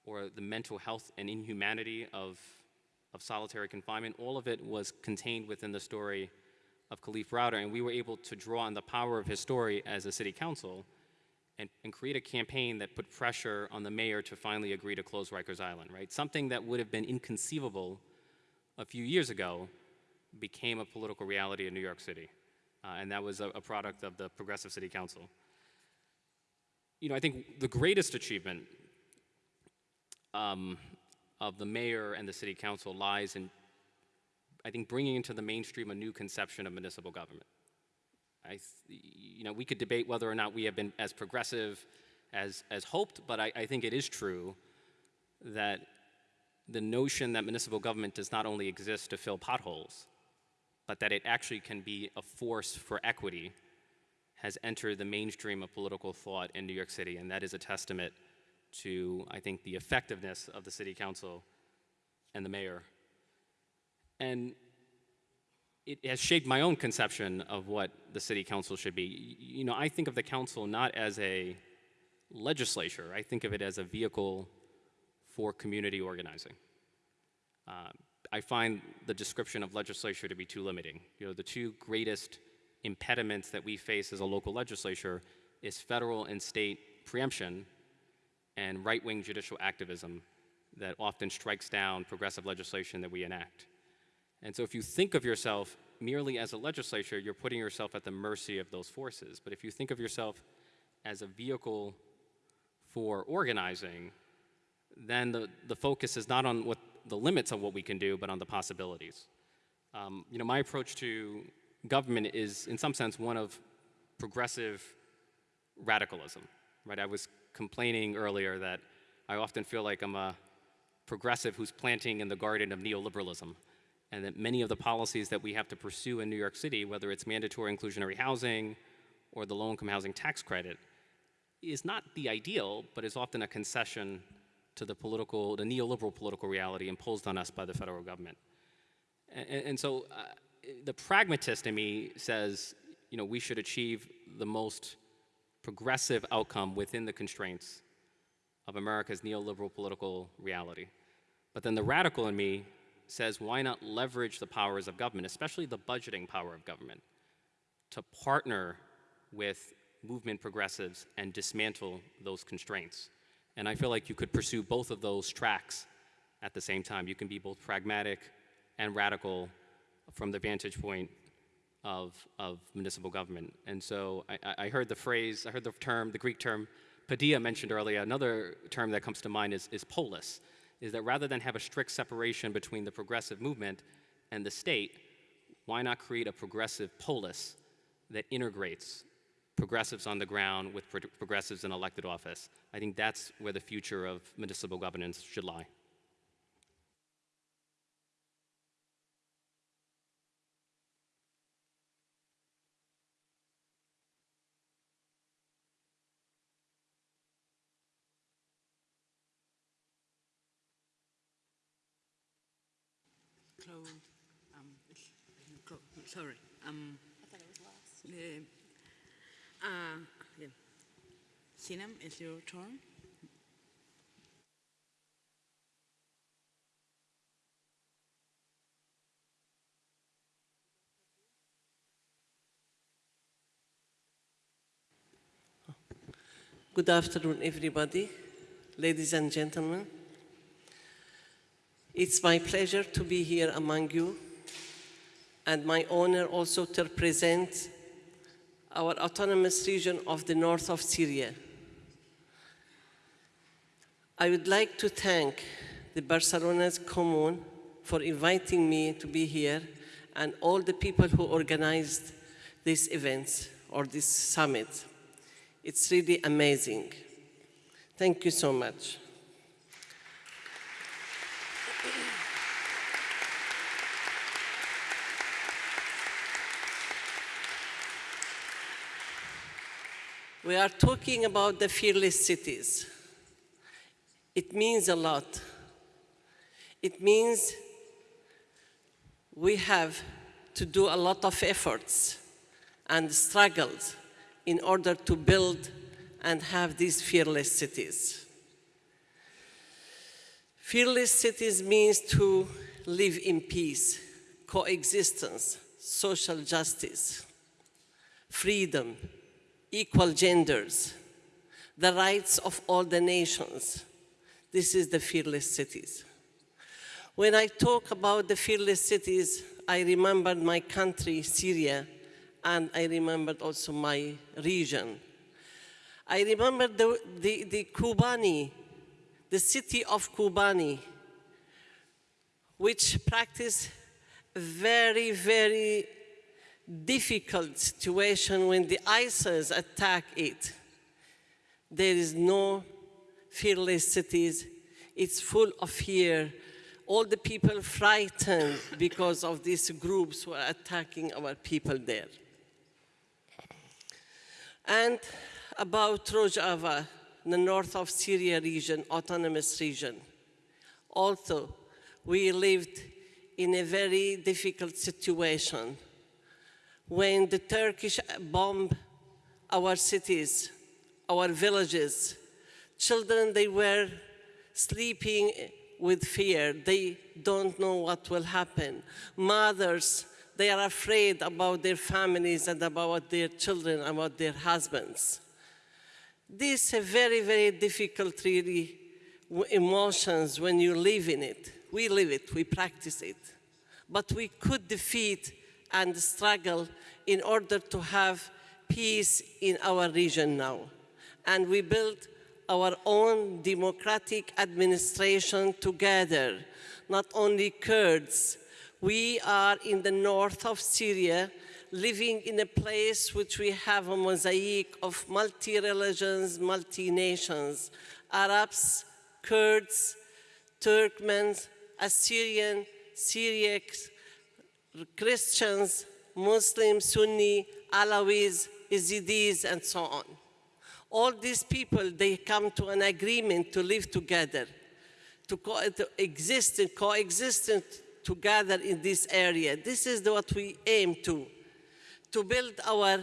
or the mental health and inhumanity of, of solitary confinement, all of it was contained within the story of Kalief Browder, and we were able to draw on the power of his story as a city council and, and create a campaign that put pressure on the mayor to finally agree to close Rikers Island, right? Something that would have been inconceivable a few years ago became a political reality in New York City. Uh, and that was a, a product of the Progressive City Council. You know, I think the greatest achievement um, of the mayor and the city council lies in, I think, bringing into the mainstream a new conception of municipal government. I, you know, we could debate whether or not we have been as progressive as, as hoped, but I, I think it is true that the notion that municipal government does not only exist to fill potholes, but that it actually can be a force for equity has entered the mainstream of political thought in New York City, and that is a testament to, I think, the effectiveness of the city council and the mayor. And it has shaped my own conception of what the city council should be. You know, I think of the council not as a legislature, I think of it as a vehicle for community organizing. Uh, I find the description of legislature to be too limiting. You know, the two greatest impediments that we face as a local legislature is federal and state preemption and right-wing judicial activism that often strikes down progressive legislation that we enact. And so if you think of yourself merely as a legislature, you're putting yourself at the mercy of those forces. But if you think of yourself as a vehicle for organizing, then the, the focus is not on what the limits of what we can do, but on the possibilities. Um, you know, my approach to government is, in some sense, one of progressive radicalism. Right? I was complaining earlier that I often feel like I'm a progressive who's planting in the garden of neoliberalism, and that many of the policies that we have to pursue in New York City, whether it's mandatory inclusionary housing or the low-income housing tax credit, is not the ideal, but is often a concession to the political, the neoliberal political reality imposed on us by the federal government. And, and so uh, the pragmatist in me says, you know, we should achieve the most progressive outcome within the constraints of America's neoliberal political reality. But then the radical in me says, why not leverage the powers of government, especially the budgeting power of government, to partner with movement progressives and dismantle those constraints. And I feel like you could pursue both of those tracks at the same time. You can be both pragmatic and radical from the vantage point of, of municipal government. And so I, I- heard the phrase, I heard the term, the Greek term, paideia mentioned earlier. Another term that comes to mind is, is polis, is that rather than have a strict separation between the progressive movement and the state, why not create a progressive polis that integrates progressives on the ground with pro- progressives in elected office? I think that's where the future of municipal governance should lie. um, sorry. Um, I thought it was last. Uh, uh, yeah. Sinem, it's your turn. Good afternoon, everybody, ladies and gentlemen. It's my pleasure to be here among you and my honor also to represent our autonomous region of the north of Syria. I would like to thank the Barcelona's Commune for inviting me to be here and all the people who organized this event or this summit. It's really amazing. Thank you so much. We are talking about the fearless cities. It means a lot. It means we have to do a lot of efforts and struggles in order to build and have these fearless cities. Fearless cities means to live in peace, coexistence, social justice, freedom, equal genders, the rights of all the nations. This is the fearless cities. When I talk about the fearless cities, I remembered my country, Syria, and I remembered also my region. I remember the, the, the Kobani, the city of Kobani, which practiced very, very difficult situation when the ISIS attack it. There is no fearless cities. It's full of fear. All the people frightened because of these groups who are attacking our people there. And about Rojava, the north of Syria region, autonomous region. Also, we lived in a very difficult situation when the Turkish bombed our cities, our villages. Children, they were sleeping with fear. They don't know what will happen. Mothers, they are afraid about their families and about their children, about their husbands. These are very, very difficult, really, emotions when you live in it. We live it, we practice it. But we could defeat and struggle in order to have peace in our region now. And we built our own democratic administration together, not only Kurds. We are in the north of Syria, living in a place which we have a mosaic of multi-religions, multi-nations, Arabs, Kurds, Turkmens, Assyrian, Syriacs, Christians, Muslims, Sunni, Alawis, Yazidis, and so on. All these people, they come to an agreement to live together, to, co to exist and coexist together in this area. This is what we aim to, to build our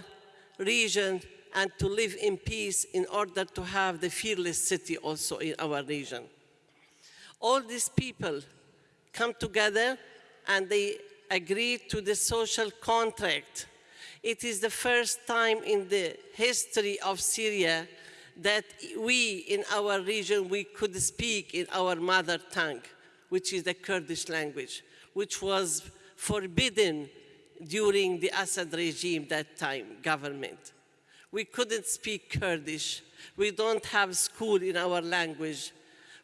region and to live in peace in order to have the fearless city also in our region. All these people come together and they agreed to the social contract. It is the first time in the history of Syria that we in our region, we could speak in our mother tongue, which is the Kurdish language, which was forbidden during the Assad regime that time, government. We couldn't speak Kurdish. We don't have school in our language.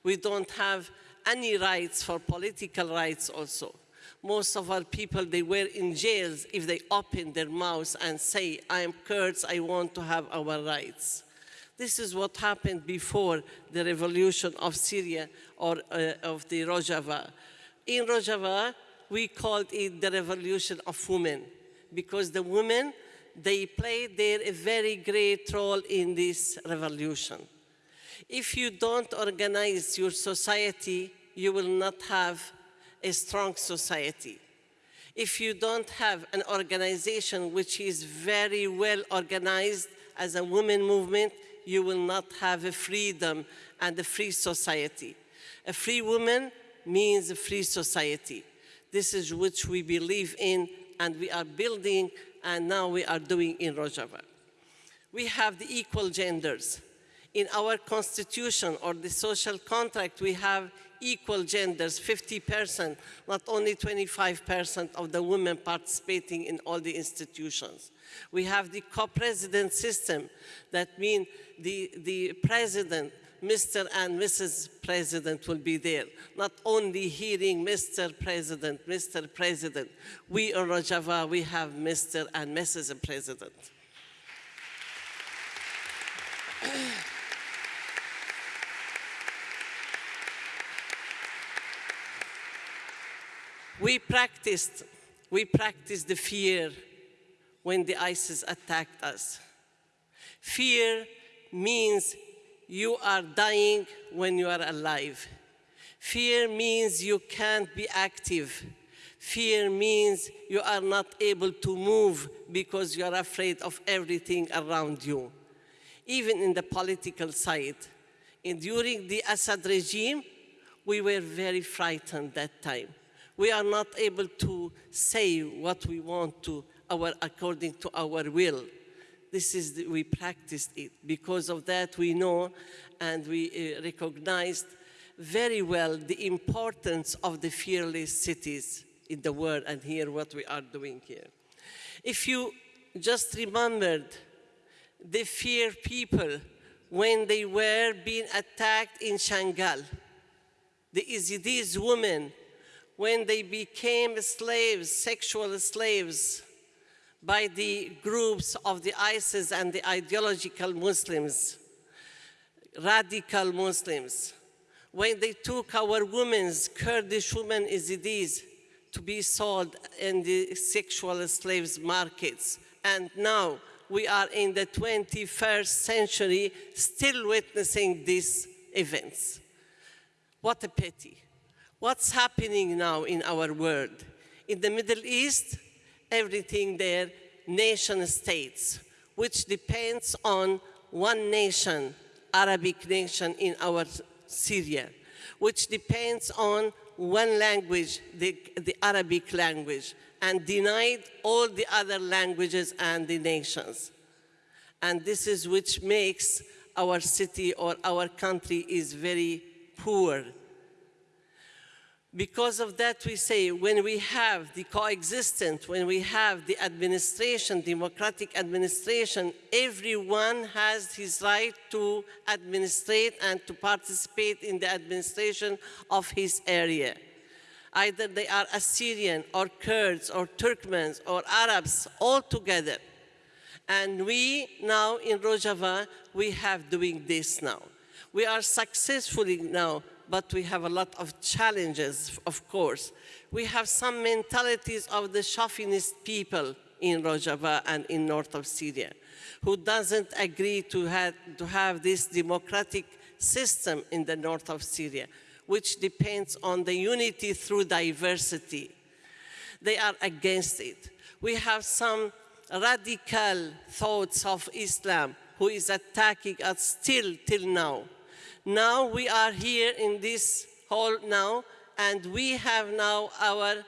We don't have any rights for political rights also most of our people, they were in jails if they opened their mouths and say, I am Kurds, I want to have our rights. This is what happened before the revolution of Syria or uh, of the Rojava. In Rojava, we called it the revolution of women because the women, they played their a very great role in this revolution. If you don't organize your society, you will not have a strong society. If you don't have an organization which is very well organized as a women movement, you will not have a freedom and a free society. A free woman means a free society. This is which we believe in and we are building and now we are doing in Rojava. We have the equal genders. in our constitution or the social contract, we have equal genders, 50%, not only 25% of the women participating in all the institutions. We have the co-president system. That means the, the president, Mr. and Mrs. President will be there. Not only hearing Mr. President, Mr. President. We in Rojava, we have Mr. and Mrs. President. we practiced, we practiced the fear when the ISIS attacked us. Fear means you are dying when you are alive. Fear means you can't be active. Fear means you are not able to move because you are afraid of everything around you. Even in the political side. And during the Assad regime, we were very frightened that time. We are not able to say what we want to our, according to our will. This is, the, we practiced it. Because of that, we know and we uh, recognized very well the importance of the fearless cities in the world and here what we are doing here. If you just remembered the fear people when they were being attacked in Shangal, the Yazidis women, when they became slaves, sexual slaves, by the groups of the ISIS and the ideological Muslims, radical Muslims, when they took our women's, Kurdish women Yazidis, to be sold in the sexual slaves markets. And now we are in the 21st century still witnessing these events. What a pity. What's happening now in our world? In the Middle East, everything there, nation states, which depends on one nation, Arabic nation in our Syria, which depends on one language, the, the Arabic language, and denied all the other languages and the nations. And this is which makes our city or our country is very poor because of that, we say when we have the coexistence, when we have the administration, democratic administration, everyone has his right to administrate and to participate in the administration of his area. Either they are Assyrian or Kurds or Turkmens or Arabs all together. And we now in Rojava, we have doing this now. We are successfully now but we have a lot of challenges, of course. We have some mentalities of the chauvinist people in Rojava and in north of Syria, who doesn't agree to have, to have this democratic system in the north of Syria, which depends on the unity through diversity. They are against it. We have some radical thoughts of Islam who is attacking us still till now. Now we are here in this hall now, and we have now our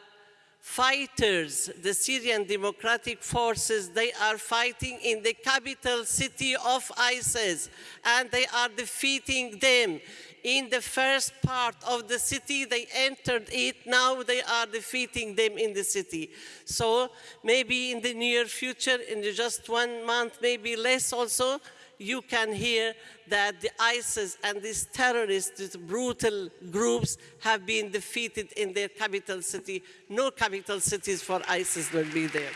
fighters, the Syrian Democratic Forces, they are fighting in the capital city of ISIS, and they are defeating them. In the first part of the city, they entered it, now they are defeating them in the city. So maybe in the near future, in just one month, maybe less also, you can hear that the ISIS and these terrorists, these brutal groups have been defeated in their capital city. No capital cities for ISIS will be there.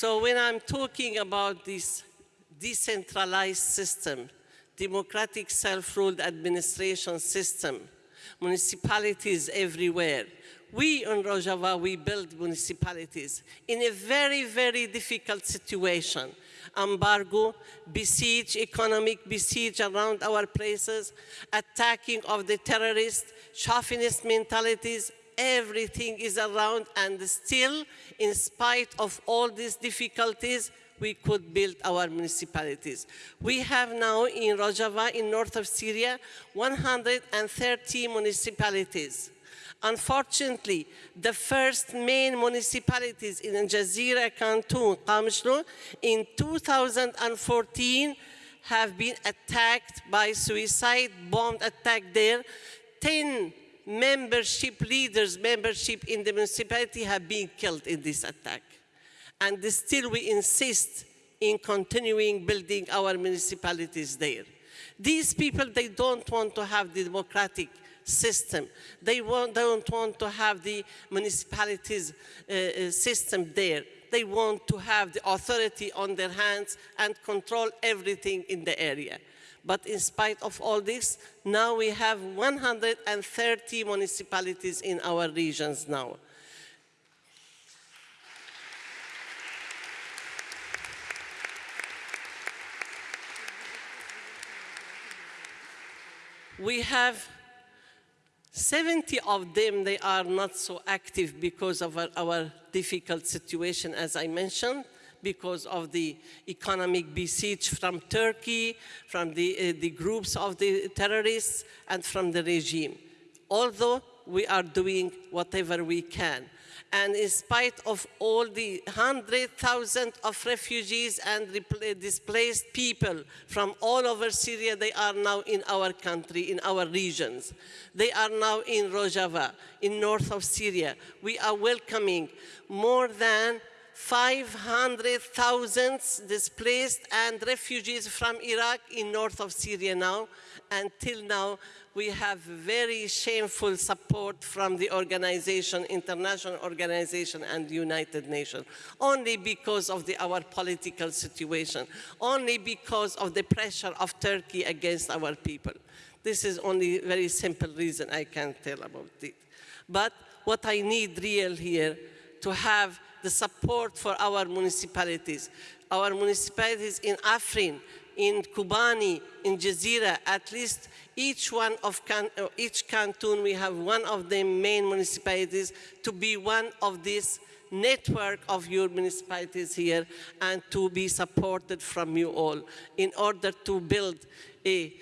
So when I'm talking about this decentralized system, democratic self-ruled administration system, municipalities everywhere. We in Rojava, we build municipalities in a very, very difficult situation. Embargo, besiege, economic besiege around our places, attacking of the terrorists, chauvinist mentalities, everything is around and still, in spite of all these difficulties, we could build our municipalities. We have now in Rojava, in north of Syria, 130 municipalities. Unfortunately, the first main municipalities in Jazeera, Khartoum, Qamishlo, in 2014 have been attacked by suicide, bomb attack there. 10 membership leaders, membership in the municipality have been killed in this attack. And still we insist in continuing building our municipalities there. These people, they don't want to have the democratic system. They want, don't want to have the municipalities uh, uh, system there. They want to have the authority on their hands and control everything in the area. But in spite of all this, now we have 130 municipalities in our regions now. We have 70 of them, they are not so active because of our, our, difficult situation, as I mentioned, because of the economic besiege from Turkey, from the, uh, the groups of the terrorists, and from the regime. Although we are doing whatever we can. And in spite of all the 100,000 of refugees and displaced people from all over Syria, they are now in our country, in our regions. They are now in Rojava, in north of Syria. We are welcoming more than 500,000 displaced and refugees from Iraq in north of Syria now. Until now, we have very shameful support from the organization, international organization and United Nations, only because of the, our political situation, only because of the pressure of Turkey against our people. This is only very simple reason I can tell about it. But what I need real here, to have the support for our municipalities. Our municipalities in Afrin, in Kobani, in Jazeera, at least each one of can, uh, each canton, we have one of the main municipalities to be one of this network of your municipalities here and to be supported from you all in order to build a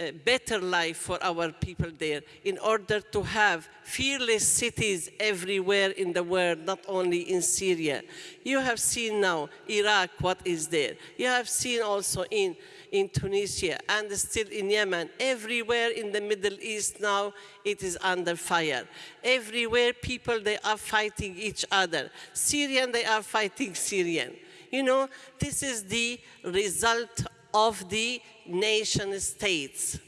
a better life for our people there in order to have fearless cities everywhere in the world, not only in Syria. You have seen now Iraq, what is there. You have seen also in in Tunisia and still in Yemen. Everywhere in the Middle East now, it is under fire. Everywhere people, they are fighting each other. Syrian, they are fighting Syrian. You know, this is the result of the nation states.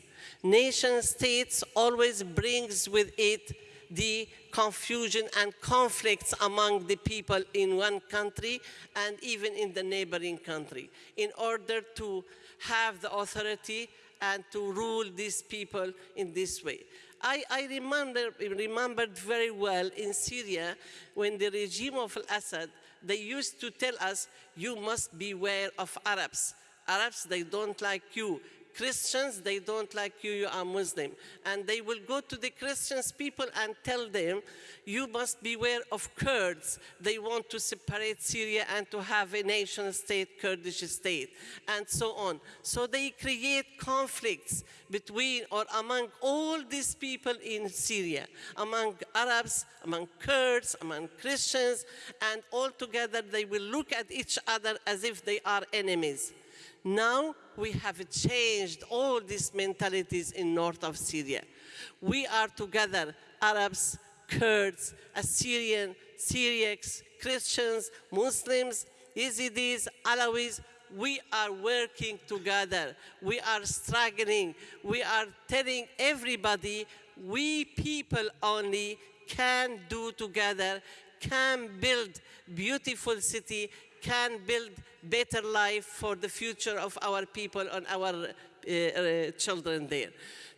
Nation states always brings with it the confusion and conflicts among the people in one country and even in the neighboring country in order to have the authority and to rule these people in this way. I, I remember, remembered very well in Syria when the regime of Assad, they used to tell us, you must beware of Arabs. Arabs, they don't like you. Christians, they don't like you, you are Muslim. And they will go to the Christians people and tell them, you must beware of Kurds. They want to separate Syria and to have a nation state, Kurdish state, and so on. So they create conflicts between or among all these people in Syria, among Arabs, among Kurds, among Christians, and all together they will look at each other as if they are enemies. Now we have changed all these mentalities in north of Syria. We are together, Arabs, Kurds, Assyrian, Syriacs, Christians, Muslims, Yazidis, Alawis, we are working together. We are struggling. We are telling everybody we people only can do together, can build beautiful city, can build better life for the future of our people and our uh, uh, children there.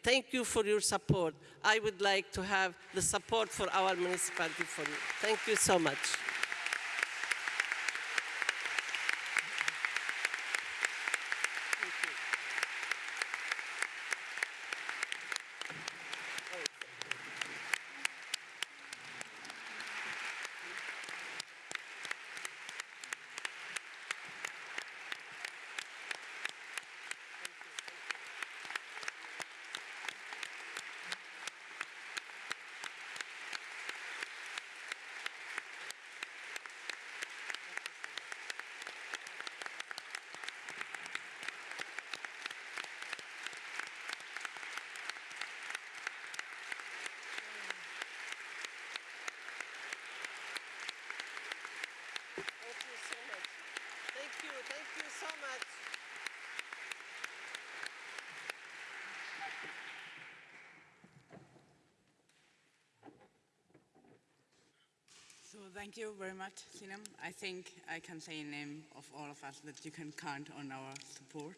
Thank you for your support. I would like to have the support for our municipality for you. Thank you so much. You, thank you so much. So thank you very much, Sinam. I think I can say in name of all of us that you can count on our support.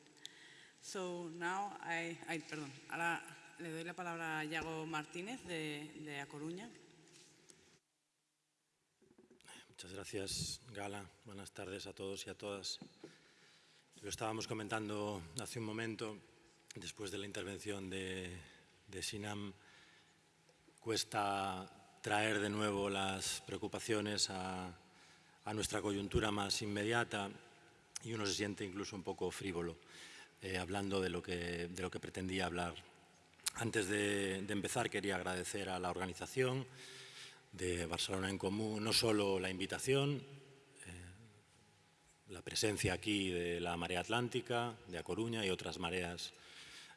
So now I, ay, perdón, ahora le doy la palabra a Yago Martínez de, de A Coruña. Gracias, Gala. Buenas tardes a todos y a todas. Lo estábamos comentando hace un momento, después de la intervención de, de Sinam, cuesta traer de nuevo las preocupaciones a, a, nuestra coyuntura más inmediata y uno se siente incluso un poco frívolo eh, hablando de lo, que, de lo que pretendía hablar. Antes de, de empezar quería agradecer a la organización, de Barcelona en Común, no solo la invitación, eh, la presencia aquí de la marea atlántica, de A Coruña y otras mareas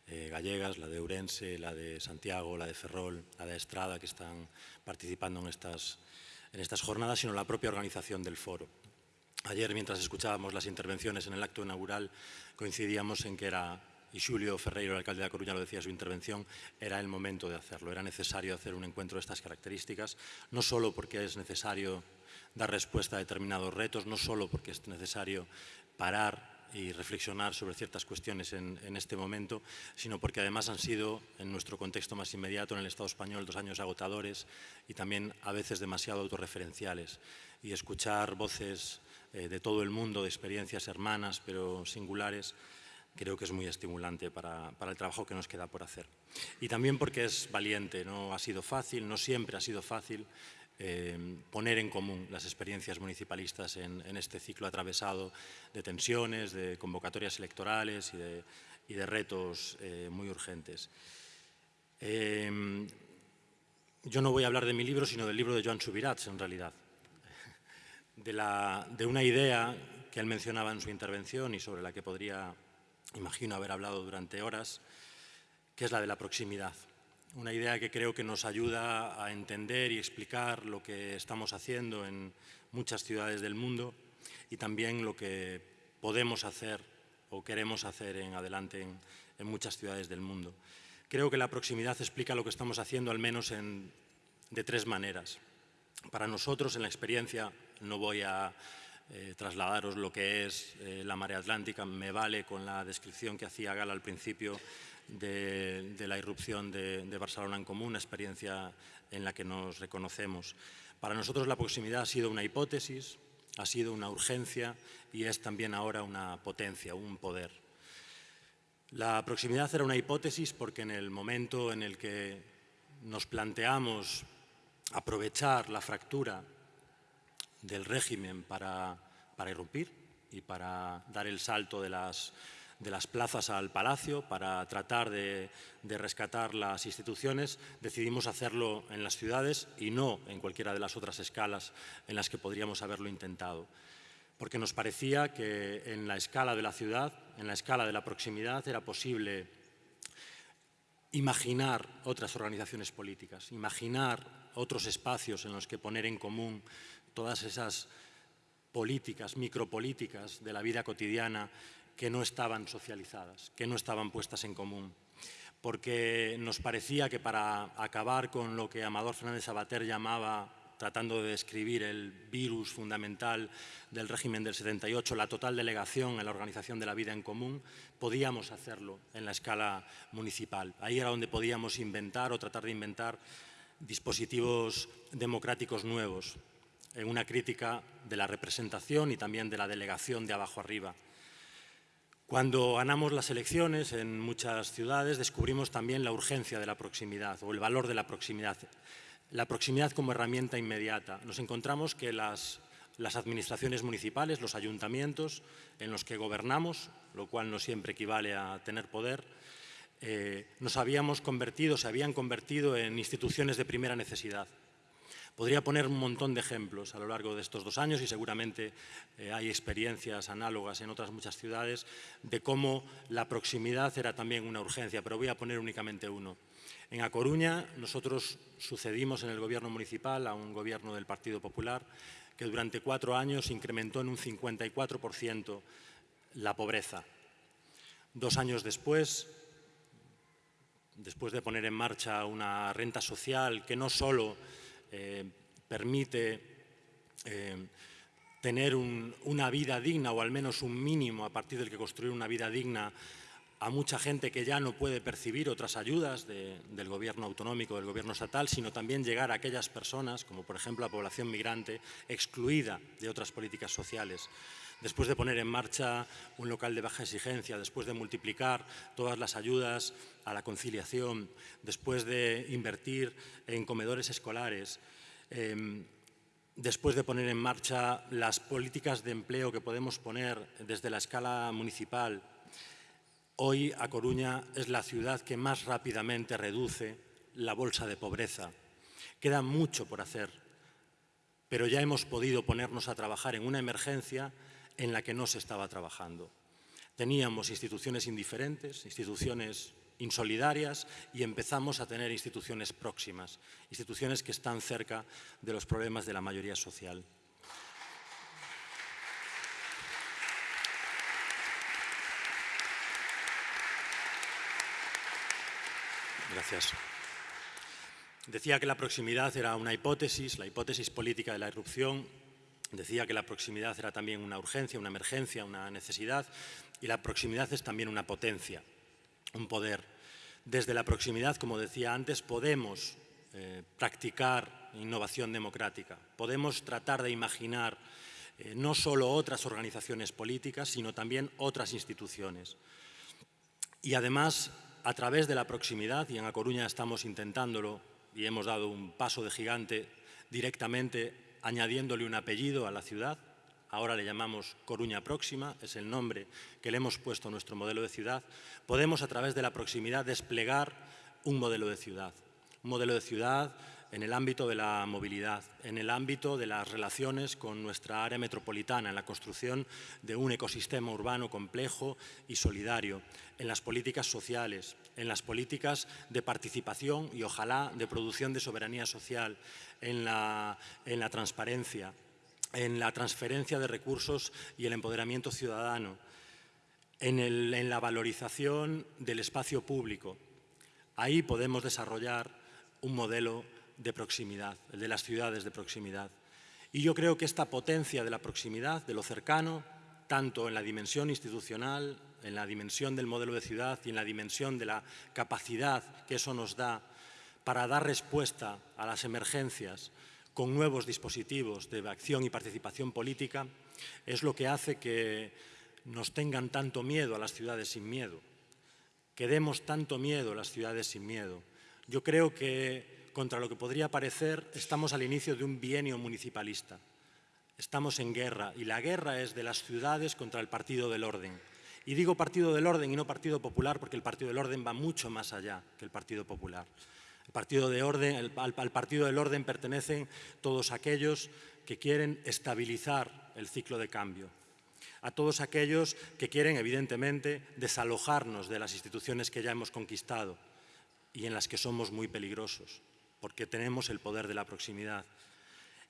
eh, gallegas, la de Ourense, la de Santiago, la de Ferrol, la de Estrada, que están participando en estas, en estas jornadas, sino la propia organización del foro. Ayer, mientras escuchábamos las intervenciones en el acto inaugural, coincidíamos en que era y Julio Ferreiro, el alcalde de La Coruña, lo decía en su intervención, era el momento de hacerlo. Era necesario hacer un encuentro de estas características, no solo porque es necesario dar respuesta a determinados retos, no solo porque es necesario parar y reflexionar sobre ciertas cuestiones en, este momento, sino porque además han sido, en nuestro contexto más inmediato, en el Estado español, dos años agotadores y también a veces demasiado autorreferenciales. Y escuchar voces eh, de todo el mundo, de experiencias hermanas pero singulares, creo que es muy estimulante para, para, el trabajo que nos queda por hacer. Y también porque es valiente, no ha sido fácil, no siempre ha sido fácil eh, poner en común las experiencias municipalistas en, en, este ciclo atravesado de tensiones, de convocatorias electorales y de, y de retos eh, muy urgentes. Eh, yo no voy a hablar de mi libro, sino del libro de Joan Subirats, en realidad. De, la, de una idea que él mencionaba en su intervención y sobre la que podría imagino haber hablado durante horas, que es la de la proximidad. Una idea que creo que nos ayuda a entender y explicar lo que estamos haciendo en muchas ciudades del mundo y también lo que podemos hacer o queremos hacer en adelante en, muchas ciudades del mundo. Creo que la proximidad explica lo que estamos haciendo al menos en, de tres maneras. Para nosotros, en la experiencia, no voy a eh, trasladaros lo que es eh, la marea atlántica. Me vale con la descripción que hacía Gala al principio de, la irrupción de, de, Barcelona en Común, una experiencia en la que nos reconocemos. Para nosotros la proximidad ha sido una hipótesis, ha sido una urgencia y es también ahora una potencia, un poder. La proximidad era una hipótesis porque en el momento en el que nos planteamos aprovechar la fractura del régimen para, para irrumpir y para dar el salto de las, de las plazas al palacio, para tratar de, de, rescatar las instituciones, decidimos hacerlo en las ciudades y no en cualquiera de las otras escalas en las que podríamos haberlo intentado. Porque nos parecía que en la escala de la ciudad, en la escala de la proximidad, era posible imaginar otras organizaciones políticas, imaginar otros espacios en los que poner en común todas esas políticas, micropolíticas de la vida cotidiana que no estaban socializadas, que no estaban puestas en común. Porque nos parecía que para acabar con lo que Amador Fernández Sabater llamaba tratando de describir el virus fundamental del régimen del 78, la total delegación en la organización de la vida en común, podíamos hacerlo en la escala municipal. Ahí era donde podíamos inventar o tratar de inventar dispositivos democráticos nuevos, en una crítica de la representación y también de la delegación de abajo arriba. Cuando ganamos las elecciones en muchas ciudades descubrimos también la urgencia de la proximidad o el valor de la proximidad. La proximidad como herramienta inmediata. Nos encontramos que las, las administraciones municipales, los ayuntamientos en los que gobernamos, lo cual no siempre equivale a tener poder, eh, nos habíamos convertido, se habían convertido en instituciones de primera necesidad. Podría poner un montón de ejemplos a lo largo de estos dos años y seguramente eh, hay experiencias análogas en otras muchas ciudades de cómo la proximidad era también una urgencia, pero voy a poner únicamente uno. En A Coruña nosotros sucedimos en el gobierno municipal a un gobierno del Partido Popular que durante cuatro años incrementó en un 54% la pobreza. Dos años después, después de poner en marcha una renta social que no solo eh, permite eh, tener una vida digna o al menos un mínimo a partir del que construir una vida digna a mucha gente que ya no puede percibir otras ayudas del gobierno autonómico, del gobierno estatal, sino también llegar a aquellas personas, como por ejemplo la población migrante, excluida de otras políticas sociales. Después de poner en marcha un local de baja exigencia, después de multiplicar todas las ayudas a la conciliación, después de invertir en comedores escolares, em, después de poner en marcha las políticas de empleo que podemos poner desde la escala municipal, Hoy A Coruña es la ciudad que más rápidamente reduce la bolsa de pobreza. Queda mucho por hacer, pero ya hemos podido ponernos a trabajar en una emergencia en la que no se estaba trabajando. Teníamos instituciones indiferentes, instituciones insolidarias y empezamos a tener instituciones próximas, instituciones que están cerca de los problemas de la mayoría social. Gracias. Decía que la proximidad era una hipótesis, la hipótesis política de la irrupción. Decía que la proximidad era también una urgencia, una emergencia, una necesidad. Y la proximidad es también una potencia, un poder. Desde la proximidad, como decía antes, podemos eh, practicar innovación democrática. Podemos tratar de imaginar eh, no solo otras organizaciones políticas, sino también otras instituciones. Y además a través de la proximidad, y en A Coruña estamos intentándolo y hemos dado un paso de gigante directamente añadiéndole un apellido a la ciudad, ahora le llamamos Coruña Próxima, es el nombre que le hemos puesto a nuestro modelo de ciudad, podemos a través de la proximidad desplegar un modelo de ciudad. Un modelo de ciudad en el ámbito de la movilidad, en el ámbito de las relaciones con nuestra área metropolitana, en la construcción de un ecosistema urbano complejo y solidario, en las políticas sociales, en las políticas de participación y ojalá de producción de soberanía social, en la, en la transparencia, en la transferencia de recursos y el empoderamiento ciudadano, en la valorización del espacio público. Ahí podemos desarrollar un modelo de proximidad, el de las ciudades de proximidad. Y yo creo que esta potencia de la proximidad, de lo cercano, tanto en la dimensión institucional, en la dimensión del modelo de ciudad y en la dimensión de la capacidad que eso nos da para dar respuesta a las emergencias con nuevos dispositivos de acción y participación política, es lo que hace que nos tengan tanto miedo a las ciudades sin miedo, que demos tanto miedo a las ciudades sin miedo. Yo creo que contra lo que podría parecer, estamos al inicio de un bienio municipalista. Estamos en guerra y la guerra es de las ciudades contra el Partido del Orden. Y digo Partido del Orden y no Partido Popular porque el Partido del Orden va mucho más allá que el Partido Popular. El partido de orden, al, al Partido del Orden pertenecen todos aquellos que quieren estabilizar el ciclo de cambio, a todos aquellos que quieren, evidentemente, desalojarnos de las instituciones que ya hemos conquistado y en las que somos muy peligrosos porque tenemos el poder de la proximidad.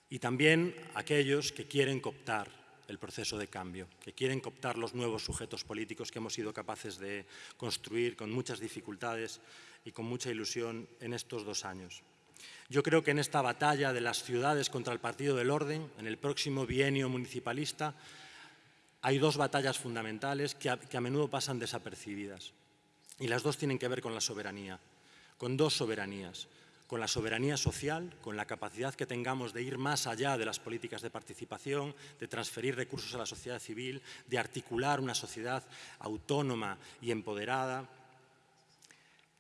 Y también aquellos que quieren cooptar el proceso de cambio, que quieren cooptar los nuevos sujetos políticos que hemos sido capaces de construir con muchas dificultades y con mucha ilusión en estos dos años. Yo creo que en esta batalla de las ciudades contra el Partido del Orden, en el próximo bienio municipalista, hay dos batallas fundamentales que a, que a menudo pasan desapercibidas. Y las dos tienen que ver con la soberanía, con dos soberanías con la soberanía social, con la capacidad que tengamos de ir más allá de las políticas de participación, de transferir recursos a la sociedad civil, de articular una sociedad autónoma y empoderada,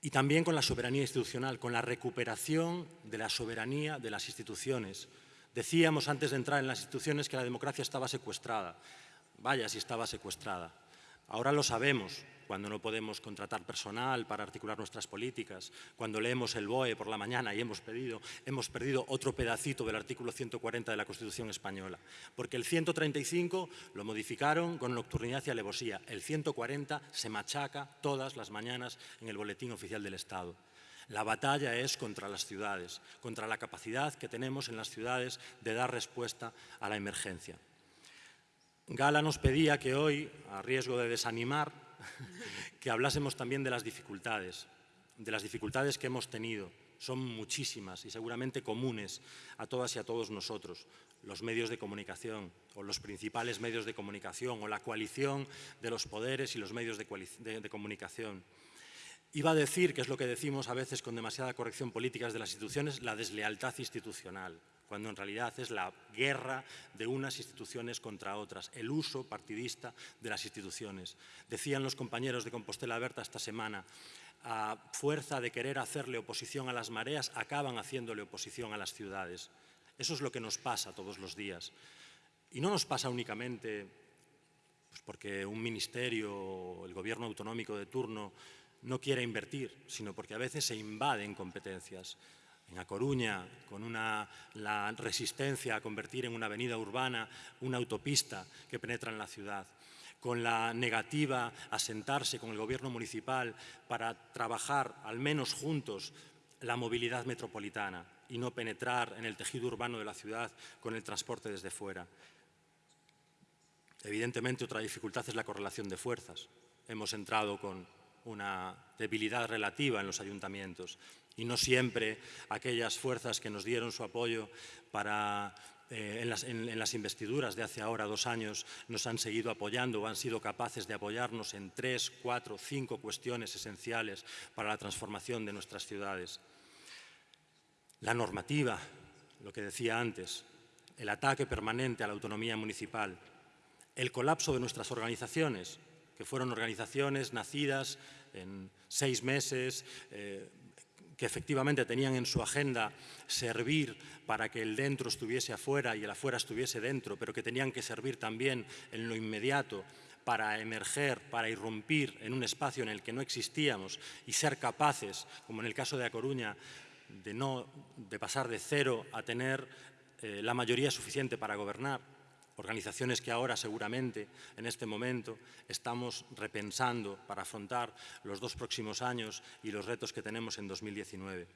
y también con la soberanía institucional, con la recuperación de la soberanía de las instituciones. Decíamos antes de entrar en las instituciones que la democracia estaba secuestrada. Vaya si estaba secuestrada. Ahora lo sabemos, cuando no podemos contratar personal para articular nuestras políticas, cuando leemos el BOE por la mañana y hemos, perdido otro pedacito del artículo 140 de la Constitución española. Porque el 135 lo modificaron con nocturnidad y alevosía. El 140 se machaca todas las mañanas en el Boletín Oficial del Estado. La batalla es contra las ciudades, contra la capacidad que tenemos en las ciudades de dar respuesta a la emergencia. Gala nos pedía que hoy, a riesgo de desanimar, que hablásemos también de las dificultades, de las dificultades que hemos tenido. Son muchísimas y seguramente comunes a todas y a todos nosotros. Los medios de comunicación o los principales medios de comunicación o la coalición de los poderes y los medios de, de comunicación. Iba a decir, que es lo que decimos a veces con demasiada corrección política de las instituciones, la deslealtad institucional cuando en realidad es la guerra de unas instituciones contra otras, el uso partidista de las instituciones. Decían los compañeros de Compostela Berta esta semana, a fuerza de querer hacerle oposición a las mareas, acaban haciéndole oposición a las ciudades. Eso es lo que nos pasa todos los días. Y no nos pasa únicamente pues porque un ministerio el gobierno autonómico de turno no quiera invertir, sino porque a veces se invaden competencias en A Coruña, con una, la resistencia a convertir en una avenida urbana una autopista que penetra en la ciudad, con la negativa a sentarse con el gobierno municipal para trabajar, al menos juntos, la movilidad metropolitana y no penetrar en el tejido urbano de la ciudad con el transporte desde fuera. Evidentemente, otra dificultad es la correlación de fuerzas. Hemos entrado con una debilidad relativa en los ayuntamientos y no siempre aquellas fuerzas que nos dieron su apoyo para eh, en, las, en, las, investiduras de hace ahora dos años nos han seguido apoyando o han sido capaces de apoyarnos en tres, cuatro, cinco cuestiones esenciales para la transformación de nuestras ciudades. La normativa, lo que decía antes, el ataque permanente a la autonomía municipal, el colapso de nuestras organizaciones, que fueron organizaciones nacidas en seis meses, eh, que efectivamente tenían en su agenda servir para que el dentro estuviese afuera y el afuera estuviese dentro, pero que tenían que servir también en lo inmediato para emerger, para irrumpir en un espacio en el que no existíamos y ser capaces, como en el caso de A Coruña, de, no, de pasar de cero a tener eh, la mayoría suficiente para gobernar organizaciones que ahora seguramente en este momento estamos repensando para afrontar los dos próximos años y los retos que tenemos en 2019.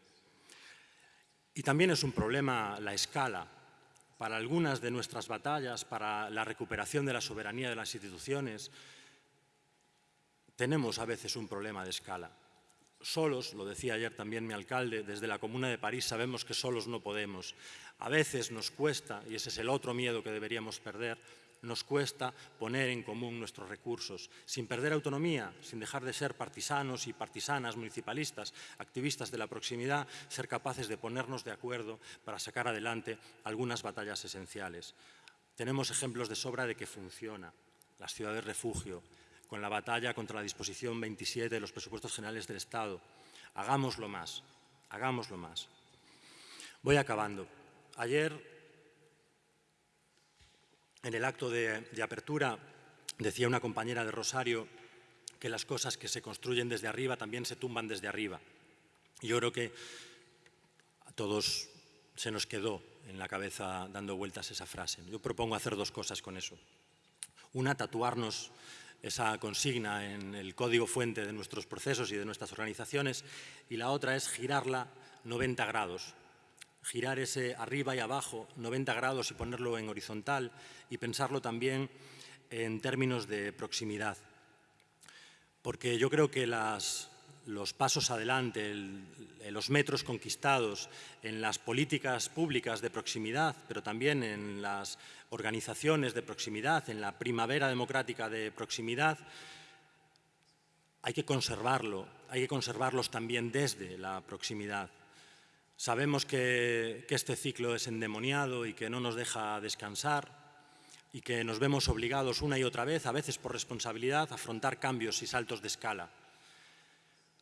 Y también es un problema la escala. Para algunas de nuestras batallas, para la recuperación de la soberanía de las instituciones, tenemos a veces un problema de escala solos, lo decía ayer también mi alcalde, desde la Comuna de París sabemos que solos no podemos. A veces nos cuesta, y ese es el otro miedo que deberíamos perder, nos cuesta poner en común nuestros recursos, sin perder autonomía, sin dejar de ser partisanos y partisanas, municipalistas, activistas de la proximidad, ser capaces de ponernos de acuerdo para sacar adelante algunas batallas esenciales. Tenemos ejemplos de sobra de que funciona. Las ciudades refugio, con la batalla contra la disposición 27 de los presupuestos generales del Estado. Hagámoslo más, hagámoslo más. Voy acabando. Ayer, en el acto de, apertura, decía una compañera de Rosario que las cosas que se construyen desde arriba también se tumban desde arriba. Yo creo que a todos se nos quedó en la cabeza dando vueltas esa frase. Yo propongo hacer dos cosas con eso. Una, tatuarnos esa consigna en el código fuente de nuestros procesos y de nuestras organizaciones, y la otra es girarla 90 grados, girar ese arriba y abajo 90 grados y ponerlo en horizontal y pensarlo también en términos de proximidad. Porque yo creo que los pasos adelante, los metros conquistados en las políticas públicas de proximidad, pero también en las organizaciones de proximidad, en la primavera democrática de proximidad, hay que conservarlo, hay que conservarlos también desde la proximidad. Sabemos que, este ciclo es endemoniado y que no nos deja descansar y que nos vemos obligados una y otra vez, a veces por responsabilidad, a afrontar cambios y saltos de escala.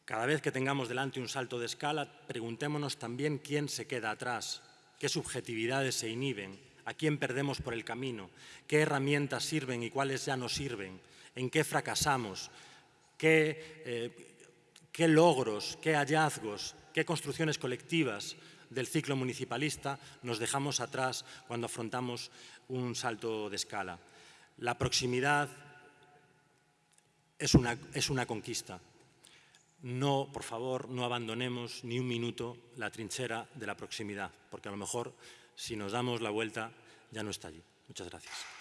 Cada vez que tengamos delante un salto de escala, preguntémonos también quién se queda atrás, qué subjetividades se inhiben, a quién perdemos por el camino, qué herramientas sirven y cuáles ya no sirven, en qué fracasamos, qué, eh, qué logros, qué hallazgos, qué construcciones colectivas del ciclo municipalista nos dejamos atrás cuando afrontamos un salto de escala. La proximidad es una, es una conquista no, por favor, no abandonemos ni un minuto la trinchera de la proximidad, porque a lo mejor si nos damos la vuelta ya no está allí. Muchas gracias.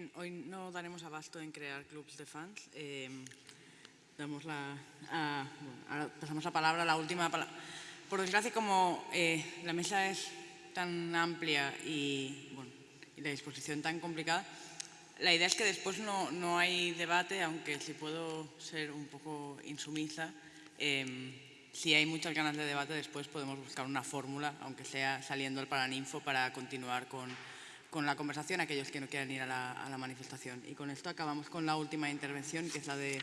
Bien, hoy no daremos abasto en crear clubs de fans. Eh, damos la, bueno, ahora pasamos la palabra la última palabra. Por desgracia, como eh, la mesa es tan amplia y, bueno, y la disposición tan complicada, la idea es que después no, no hay debate, aunque si puedo ser un poco insumisa, eh, si hay muchas ganas de debate, después podemos buscar una fórmula, aunque sea saliendo el Paraninfo, para continuar con, con la conversación aquellos que no quieran ir a la, a la manifestación. Y con esto acabamos con la última intervención, que es la de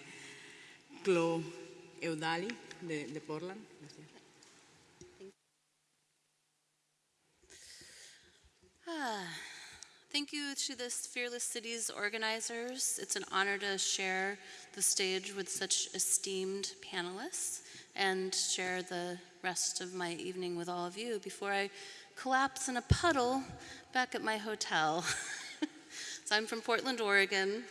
Chloe Eudali, de, de Portland. Gracias. Thank you to the Fearless Cities organizers. It's an honor to share the stage with such esteemed panelists and share the rest of my evening with all of you before I collapse in a puddle back at my hotel. so I'm from Portland, Oregon,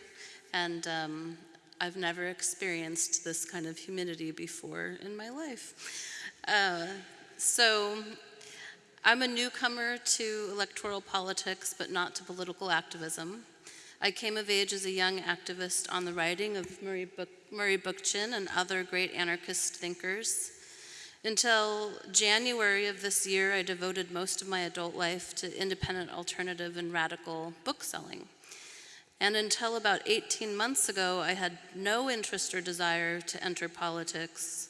and um, I've never experienced this kind of humidity before in my life. Uh, so I'm a newcomer to electoral politics, but not to political activism. I came of age as a young activist on the writing of Murray, Book, Murray Bookchin and other great anarchist thinkers. Until January of this year, I devoted most of my adult life to independent, alternative, and radical bookselling. And until about 18 months ago, I had no interest or desire to enter politics.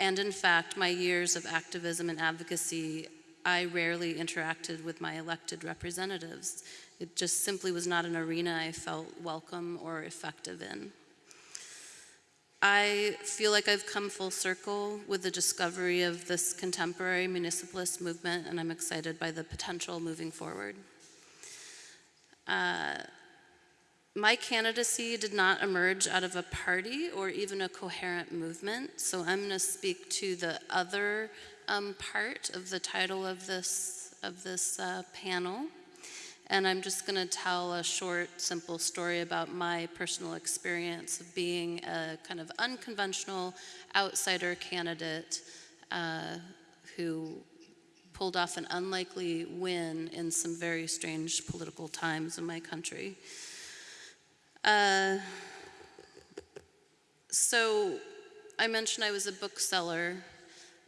And in fact, my years of activism and advocacy, I rarely interacted with my elected representatives. It just simply was not an arena I felt welcome or effective in. I feel like I've come full circle with the discovery of this contemporary municipalist movement, and I'm excited by the potential moving forward. Uh, my candidacy did not emerge out of a party or even a coherent movement, so I'm going to speak to the other um, part of the title of this, of this uh, panel. And I'm just going to tell a short, simple story about my personal experience of being a kind of unconventional outsider candidate uh, who pulled off an unlikely win in some very strange political times in my country. Uh, so I mentioned I was a bookseller.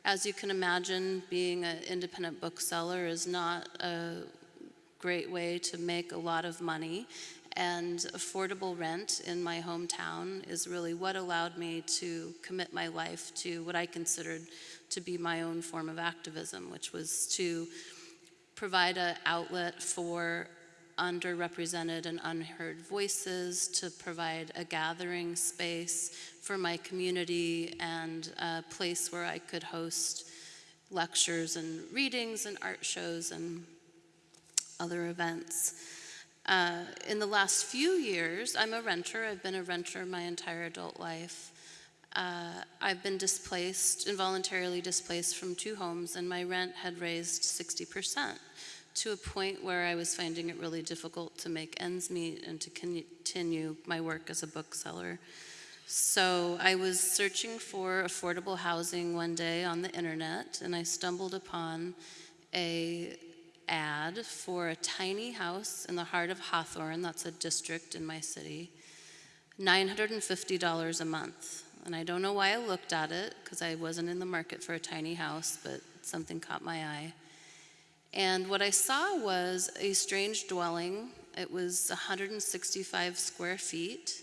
As you can imagine, being an independent bookseller is not a great way to make a lot of money. And affordable rent in my hometown is really what allowed me to commit my life to what I considered to be my own form of activism, which was to provide an outlet for underrepresented and unheard voices, to provide a gathering space for my community and a place where I could host lectures and readings and art shows and other events. Uh, in the last few years, I'm a renter. I've been a renter my entire adult life. Uh, I've been displaced, involuntarily displaced from two homes, and my rent had raised 60% to a point where I was finding it really difficult to make ends meet and to continue my work as a bookseller. So I was searching for affordable housing one day on the internet, and I stumbled upon a ad for a tiny house in the heart of Hawthorne, that's a district in my city, $950 a month. And I don't know why I looked at it, because I wasn't in the market for a tiny house, but something caught my eye. And what I saw was a strange dwelling. It was 165 square feet.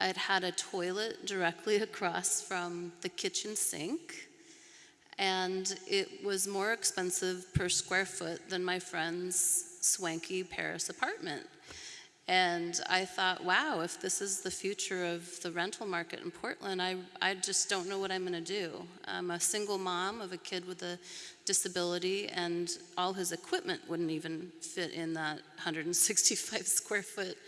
It had a toilet directly across from the kitchen sink. And it was more expensive per square foot than my friend's swanky Paris apartment. And I thought, wow, if this is the future of the rental market in Portland, I, I just don't know what I'm going to do. I'm a single mom of a kid with a disability, and all his equipment wouldn't even fit in that 165 square foot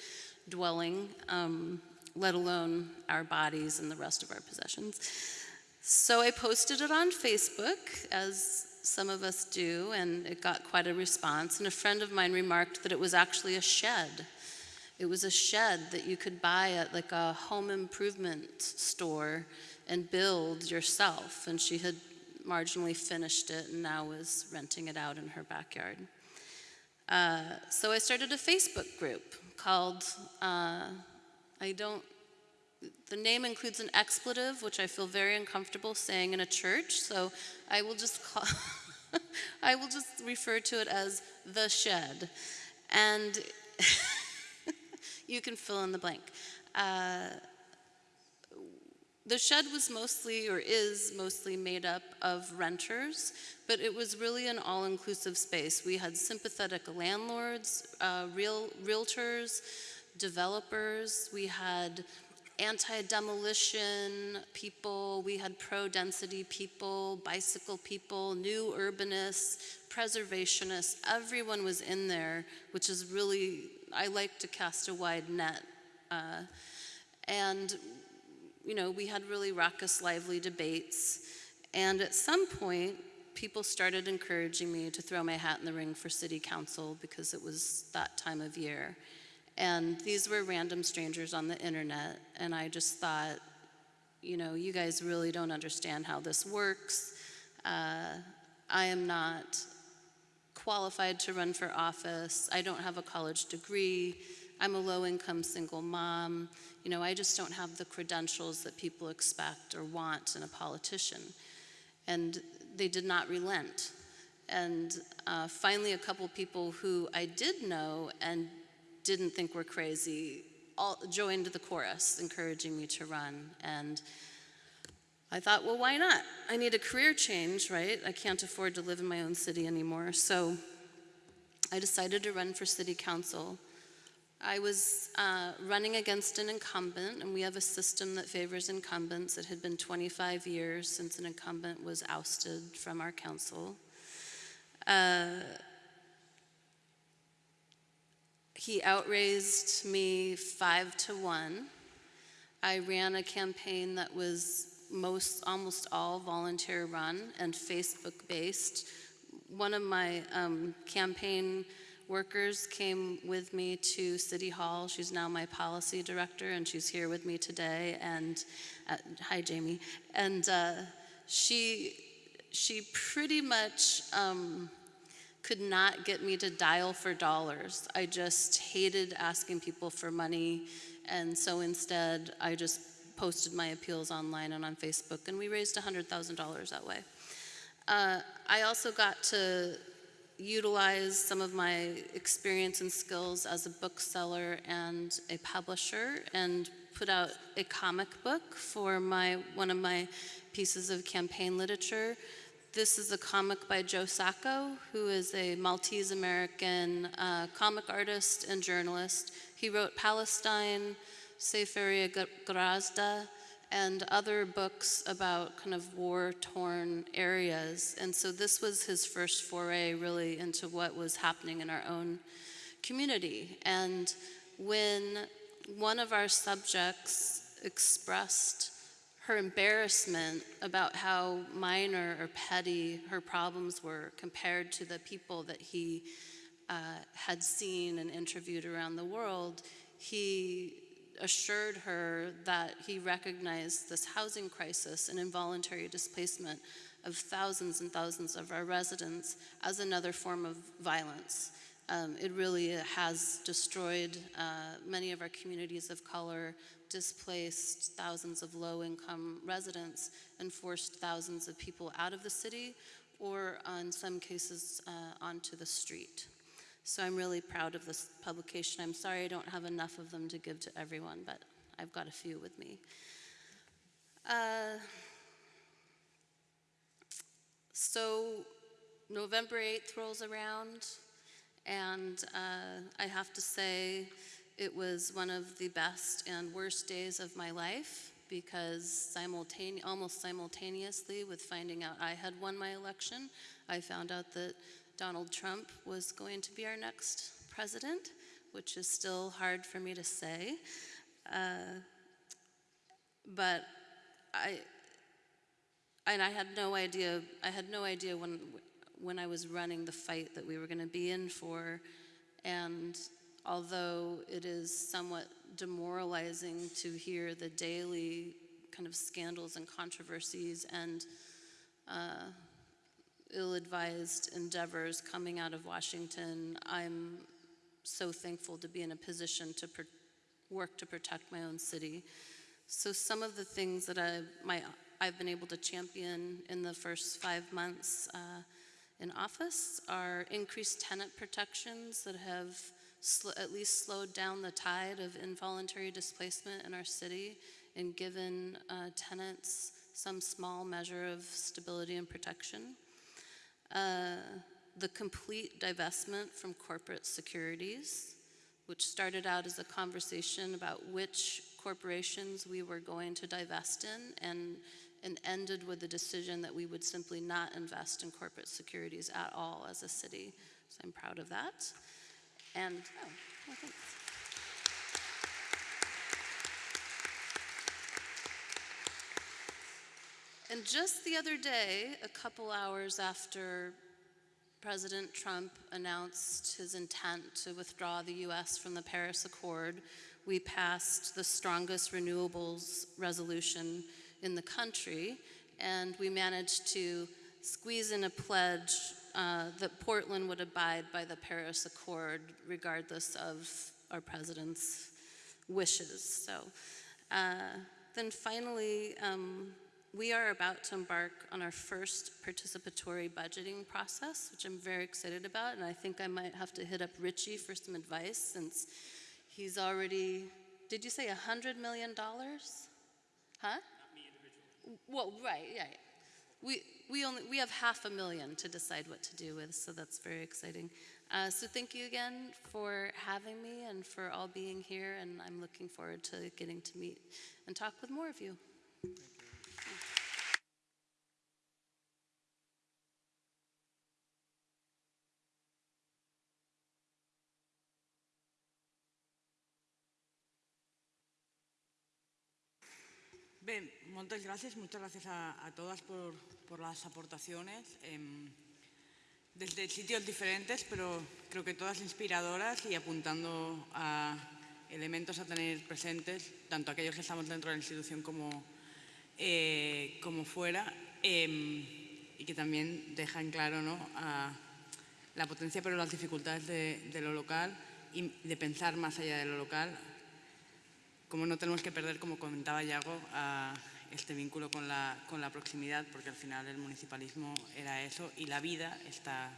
dwelling, um, let alone our bodies and the rest of our possessions. So I posted it on Facebook, as some of us do, and it got quite a response. And a friend of mine remarked that it was actually a shed. It was a shed that you could buy at like a home improvement store and build yourself. And she had marginally finished it and now was renting it out in her backyard. Uh, so I started a Facebook group called, uh, I don't, the name includes an expletive, which I feel very uncomfortable saying in a church, so I will just call, I will just refer to it as the shed. And you can fill in the blank. Uh, the shed was mostly, or is mostly, made up of renters, but it was really an all inclusive space. We had sympathetic landlords, uh, real, realtors, developers, we had anti demolition people, we had pro density people, bicycle people, new urbanists, preservationists. Everyone was in there, which is really, I like to cast a wide net. Uh, and you know, we had really raucous, lively debates. And at some point, people started encouraging me to throw my hat in the ring for city council because it was that time of year. And these were random strangers on the internet. And I just thought, you know, you guys really don't understand how this works. Uh, I am not qualified to run for office. I don't have a college degree. I'm a low income single mom. You know, I just don't have the credentials that people expect or want in a politician. And they did not relent. And uh, finally, a couple people who I did know and didn't think were crazy all joined the chorus, encouraging me to run. And I thought, well, why not? I need a career change, right? I can't afford to live in my own city anymore. So I decided to run for city council. I was uh, running against an incumbent, and we have a system that favors incumbents. It had been 25 years since an incumbent was ousted from our council. Uh, he outraised me five to one. I ran a campaign that was most, almost all volunteer run and Facebook based. One of my um, campaign workers came with me to City Hall. She's now my policy director, and she's here with me today. And uh, hi, Jamie. And uh, she she pretty much um, could not get me to dial for dollars. I just hated asking people for money, and so instead, I just posted my appeals online and on Facebook, and we raised $100,000 that way. Uh, I also got to utilize some of my experience and skills as a bookseller and a publisher and put out a comic book for my one of my pieces of campaign literature. This is a comic by Joe Sacco, who is a Maltese American uh, comic artist and journalist. He wrote Palestine, Sefaria Grazda, and other books about kind of war-torn areas. And so this was his first foray really into what was happening in our own community. And when one of our subjects expressed her embarrassment about how minor or petty her problems were compared to the people that he uh, had seen and interviewed around the world, he assured her that he recognized this housing crisis and involuntary displacement of thousands and thousands of our residents as another form of violence. Um, it really has destroyed uh, many of our communities of color, displaced thousands of low income residents, and forced thousands of people out of the city or, in some cases, uh, onto the street. So I'm really proud of this publication. I'm sorry I don't have enough of them to give to everyone, but I've got a few with me. Uh, so November 8th rolls around, and uh, I have to say, It was one of the best and worst days of my life because simultane- almost simultaneously with finding out I had won my election, I found out that Donald Trump was going to be our next president, which is still hard for me to say. Uh, but I, and I had no idea, I had no idea when, when I was running the fight that we were going to be in for. And although it is somewhat demoralizing to hear the daily kind of scandals and controversies and uh, ill-advised endeavors coming out of Washington, I'm so thankful to be in a position to work to protect my own city. So some of the things that I, my, I've been able to champion in the first five months uh, in office are increased tenant protections that have sl- at least slowed down the tide of involuntary displacement in our city and given uh, tenants some small measure of stability and protection. Uh, the complete divestment from corporate securities, which started out as a conversation about which corporations we were going to divest in and, and ended with the decision that we would simply not invest in corporate securities at all as a city. So I'm proud of that. And, oh, well, thanks. And just the other day, a couple hours after President Trump announced his intent to withdraw the US from the Paris Accord, we passed the strongest renewables resolution in the country, and we managed to squeeze in a pledge uh, that Portland would abide by the Paris Accord regardless of our president's wishes. So uh, then finally, um, we are about to embark on our first participatory budgeting process, which I'm very excited about, and I think I might have to hit up Ritchie for some advice since he's already, did you say $100 million? Huh? Well, right, yeah. We, we, only, we have half a million to decide what to do with, so that's very exciting. Uh, so thank you again for having me and for all being here, and I'm looking forward to getting to meet and talk with more of you. Bé, moltes gràcies, muchas gracias a, a todas por, por las aportaciones. Eh, desde sitios diferentes, pero creo que todas inspiradoras y apuntando a elementos a tener presentes, tanto aquellos que estamos dentro de la institución como, eh, como fuera, eh, y que también dejan claro ¿no? a la potencia pero las dificultades de, de lo local y de pensar más allá de lo local, como no tenemos que perder, como comentaba Yago, a este vínculo con la, con la proximidad, porque al final el municipalismo era eso y la vida está,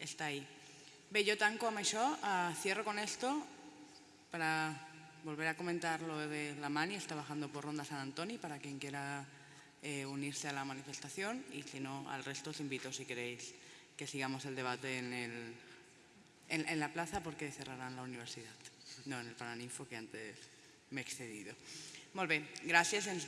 está ahí. Bé, yo tanco amb això, uh, cierro con esto para volver a comentar lo de la Mani, está bajando por Ronda San Antonio para quien quiera eh, unirse a la manifestación y si no, al resto os invito si queréis que sigamos el debate en, el, en, en la plaza porque cerrarán la universidad, no en el Paraninfo que antes m'he excedido. Molt bé, gràcies i ens.